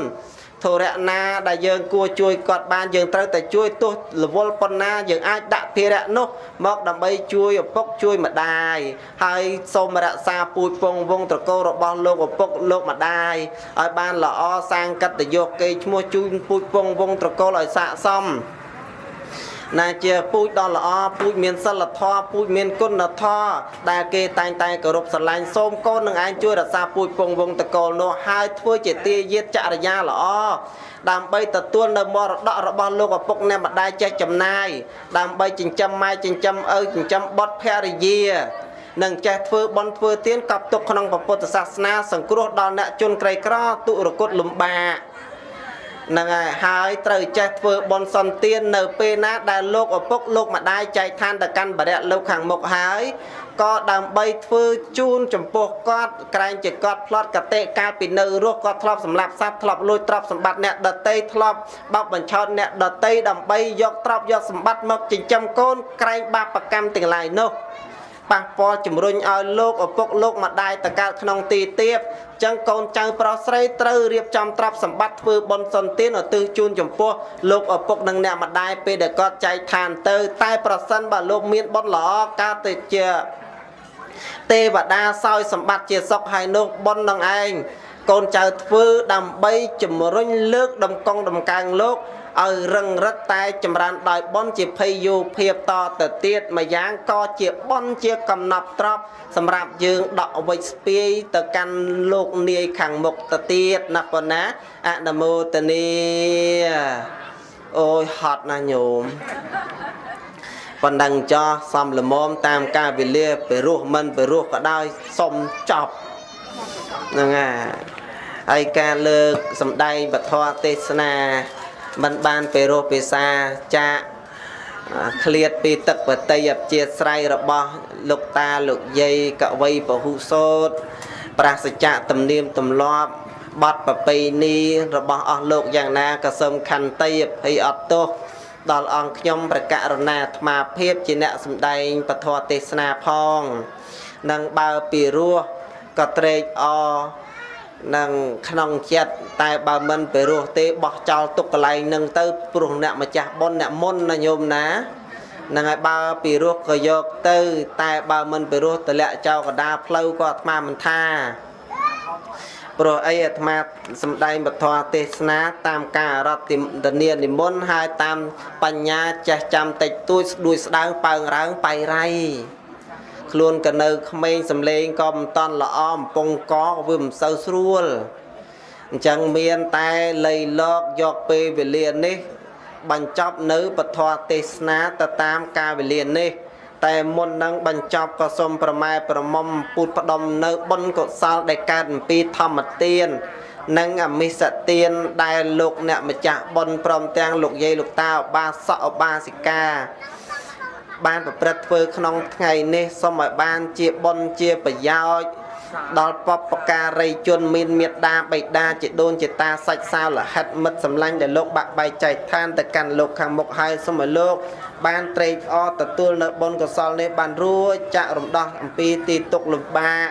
ធរៈណាដែលយើងគួរជួយគាត់បានយើងត្រូវតែជួយទោះរវល់ប៉ុណ្ណាយើងអាចដាក់ភារៈនោះមកដើម្បីជួយឪពុកជួយម្ដាយហើយសូមរក្សាពូជពងវងត្រកូលរបស់លោកឪពុកលោកម្ដាយឲ្យបានល្អសាងកិត្តិយសគេឈ្មោះជួយពូជពងវងត្រកូលឲ្យស័ក្តិសម ណាជាពូជដ៏ល្អពូជមានសិលធម៌ពូជមានគុណធម៌ដែលគេតែងតែគោរពស្រឡាញ់សូមកូននឹងឯងជួយរក្សាពូជពងវងតកលនោះហើយធ្វើជាទាយាទចរិយាល្អដើម្បីទទួលនៅមរតករបស់លោកឪពុកអ្នកម្ដាយចេះចំណាយដើម្បីចិញ្ចឹមម៉ែចិញ្ចឹមឪចិញ្ចឹមបុត្រភរិយានឹងចេះធ្វើបន់ធ្វើទានកប់ទុកក្នុងពុទ្ធសាសនាសង្គ្រោះដល់អ្នកជនក្រីក្រទុរគតលំបាក ហ្នឹងហើយហើយត្រូវចេះធ្វើបន់សន្តាននៅពេលណាដែលលោកឪពុកលោកម្ដាយចែកឋានទៅកាន់បរិយលោកខាងមុខហើយក៏ដើម្បីធ្វើជូនចំពោះគាត់ក្រែងជាគាត់ផ្លត់កតិកាលពីនៅរស់គាត់ធ្លាប់សម្លាប់សត្វធ្លាប់លួចទ្រព្យសម្បត្តិអ្នកដតីធ្លាប់បោកបញ្ឆោតអ្នកដតីដើម្បីយកទ្រព្យយកសម្បត្តិមកចិញ្ចឹមកូនក្រែងបាបកម្មទាំងឡាយនោះ ប៉ះពាល់ជំរុញឲ្យលោកឪពុកលោកម្ដាយតកើតក្នុងទីទៀបចឹងកូនចៅប្រុសស្រីត្រូវរៀបចំទ្រព្យសម្បត្តិធ្វើបុណ្យសន្តានឧទ្ទិសជូនចំពោះលោកឪពុកនិងអ្នកម្ដាយពេលដែលគាត់ចែកឋានទៅ តែប្រសិនបើលោកមានបុណ្យល្អកើតទៅជាទេវតាសោយសម្បត្តិជាសុខហើយនោះបុណ្យនឹងឯងកូនចៅធ្វើដើម្បីជំរុញលើក ដំកងដំកើងលោក ឲ្យរឹងរឹតតែចម្រើនដោយបនជាភ័យយោភាពតទៅទៀតម្យ៉ាងក៏ជាបនជាកំណប់ត្រប់សម្រាប់យើងដកវិច្ស្ពាយទៅកាន់លោកនាយខាងមុខទៅទៀតណាប៉ុណ្ណាអនុមោទនីអូយហត់ណាស់ញោមប៉ុណ្ណឹងចោះសំលមមតាមការវេលាទៅរស់មិនទៅរស់ក៏ដោយសុំចប់ហ្នឹងហើយហើយការលើកសម្ដែងពធទេសនា មិនបានពេលរស់ភាសាចាកឃ្លាតពីទឹកបតីអព្យាស្រ័យរបស់លោកតាលោកយាយកវីពហុសោតប្រាសចៈទំនៀមទម្លាប់បត់ប្រពៃណីរបស់អស់លោកយ៉ាងណាក៏សូមខន្តីអភ័យអត់ទោសដល់អង្គខ្ញុំប្រកាសរណាអាត្មាភាពជាអ្នកសម្ដែងពធទេសនាផងនឹងបើពីរោះក៏ត្រេកអរ នឹងក្នុងចិត្តតែបើមិនទៅរស់ទេបោះចោលទុកកន្លែងនឹងទៅព្រោះអ្នកម្ចាស់បុណ្យអ្នកមុនណាញោមណាហ្នឹងហើយបើពីរោះក៏យកទៅ តែបើមិនពីរោះតម្លាក់ចោលកណ្ដាលផ្លូវក៏អាត្មាមិនថាព្រោះអីអាត្មាសំដែងពធទេសនាតាមការរតទនានិមន្តហើយតាមបញ្ញាចេះចាំតិចតួចស្ដួយស្ដើងប៉ើងរើងបៃរៃ ខ្លួនក៏នៅក្មេងសំលេងក៏មិនតន់ល្អអំពងកក៏វាមិនសូវស្រួលអញ្ចឹងមានតែលៃលកយកពេលវេលានេះ បញ្ចប់នៅពធទេសនាទៅតាមការវេលានេះ តែមុននឹងបញ្ចប់ក៏សូមប្រម៉ែប្រមុំពុទ្ធផ្ដុំនៅបុណ្យកុសលដែលកើតអំពីធម្មទាននិងអមិសទានដែលលោកអ្នកម្ចាស់បុណ្យព្រមទាំងលោកយាយលោកតាឧបាសកឧបាសិកា បានប្រព្រឹត្តធ្វើក្នុងថ្ងៃនេះសូមឲ្យបានជាបុណ្យជាប្រយោជន៍ដល់បពការីជនមានមេត្តាបិតាជាដូនជាតាសាច់សាវលហិតមិត្តសម្លាញ់ដែលលោកបាក់បែកចែកឋានទៅកាន់លោកខាងមុខហើយសូមឲ្យលោក បានត្រេកអរទទួលនៅបុណ្យកុសលនេះបានរួចចាក់រំដោះអំពីទីទុកលំបាក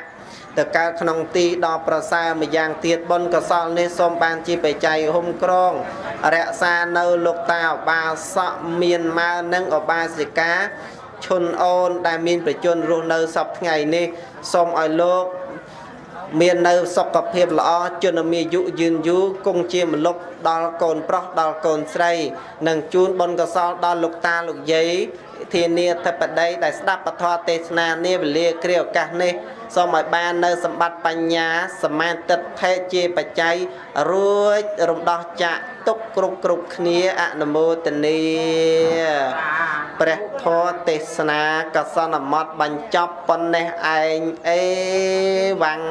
ទៅកើតក្នុងទីដ៏ប្រសើរម្យ៉ាងទៀតបុណ្យកុសលនេះសូមបានជាបច្ច័យហុំក្រងរក្សានៅលោកតាឧបាសកមានម៉ើនិងឧបាសិកាឈុនអូនដែលមានប្រជជនរស់នៅសពថ្ងៃនេះសូមឲ្យលោកមាននៅសុខភាពល្អជនមានយុយឺនយូរគង់ជាមលុបដល់កូនប្រុសដល់កូនស្រី និងជូនបុណ្យកុសលដល់លោកតាលោកយាយធានាធិបតីដែលស្ដាប់ពធទេសនានាវេលាគ្រាឱកាសនេះ សូមឲ្យបាននៅសម្បត្តិបញ្ញាសមាទិដ្ឋិជាបច្ច័យរួចរំដោះចាក់ទុកគ្រប់គ្រប់គ្នាអនុមោទនីព្រះធម៌ទេសនាកសនមត់បញ្ចប់ប៉ុណ្ណេះឯងអេវ៉ាំង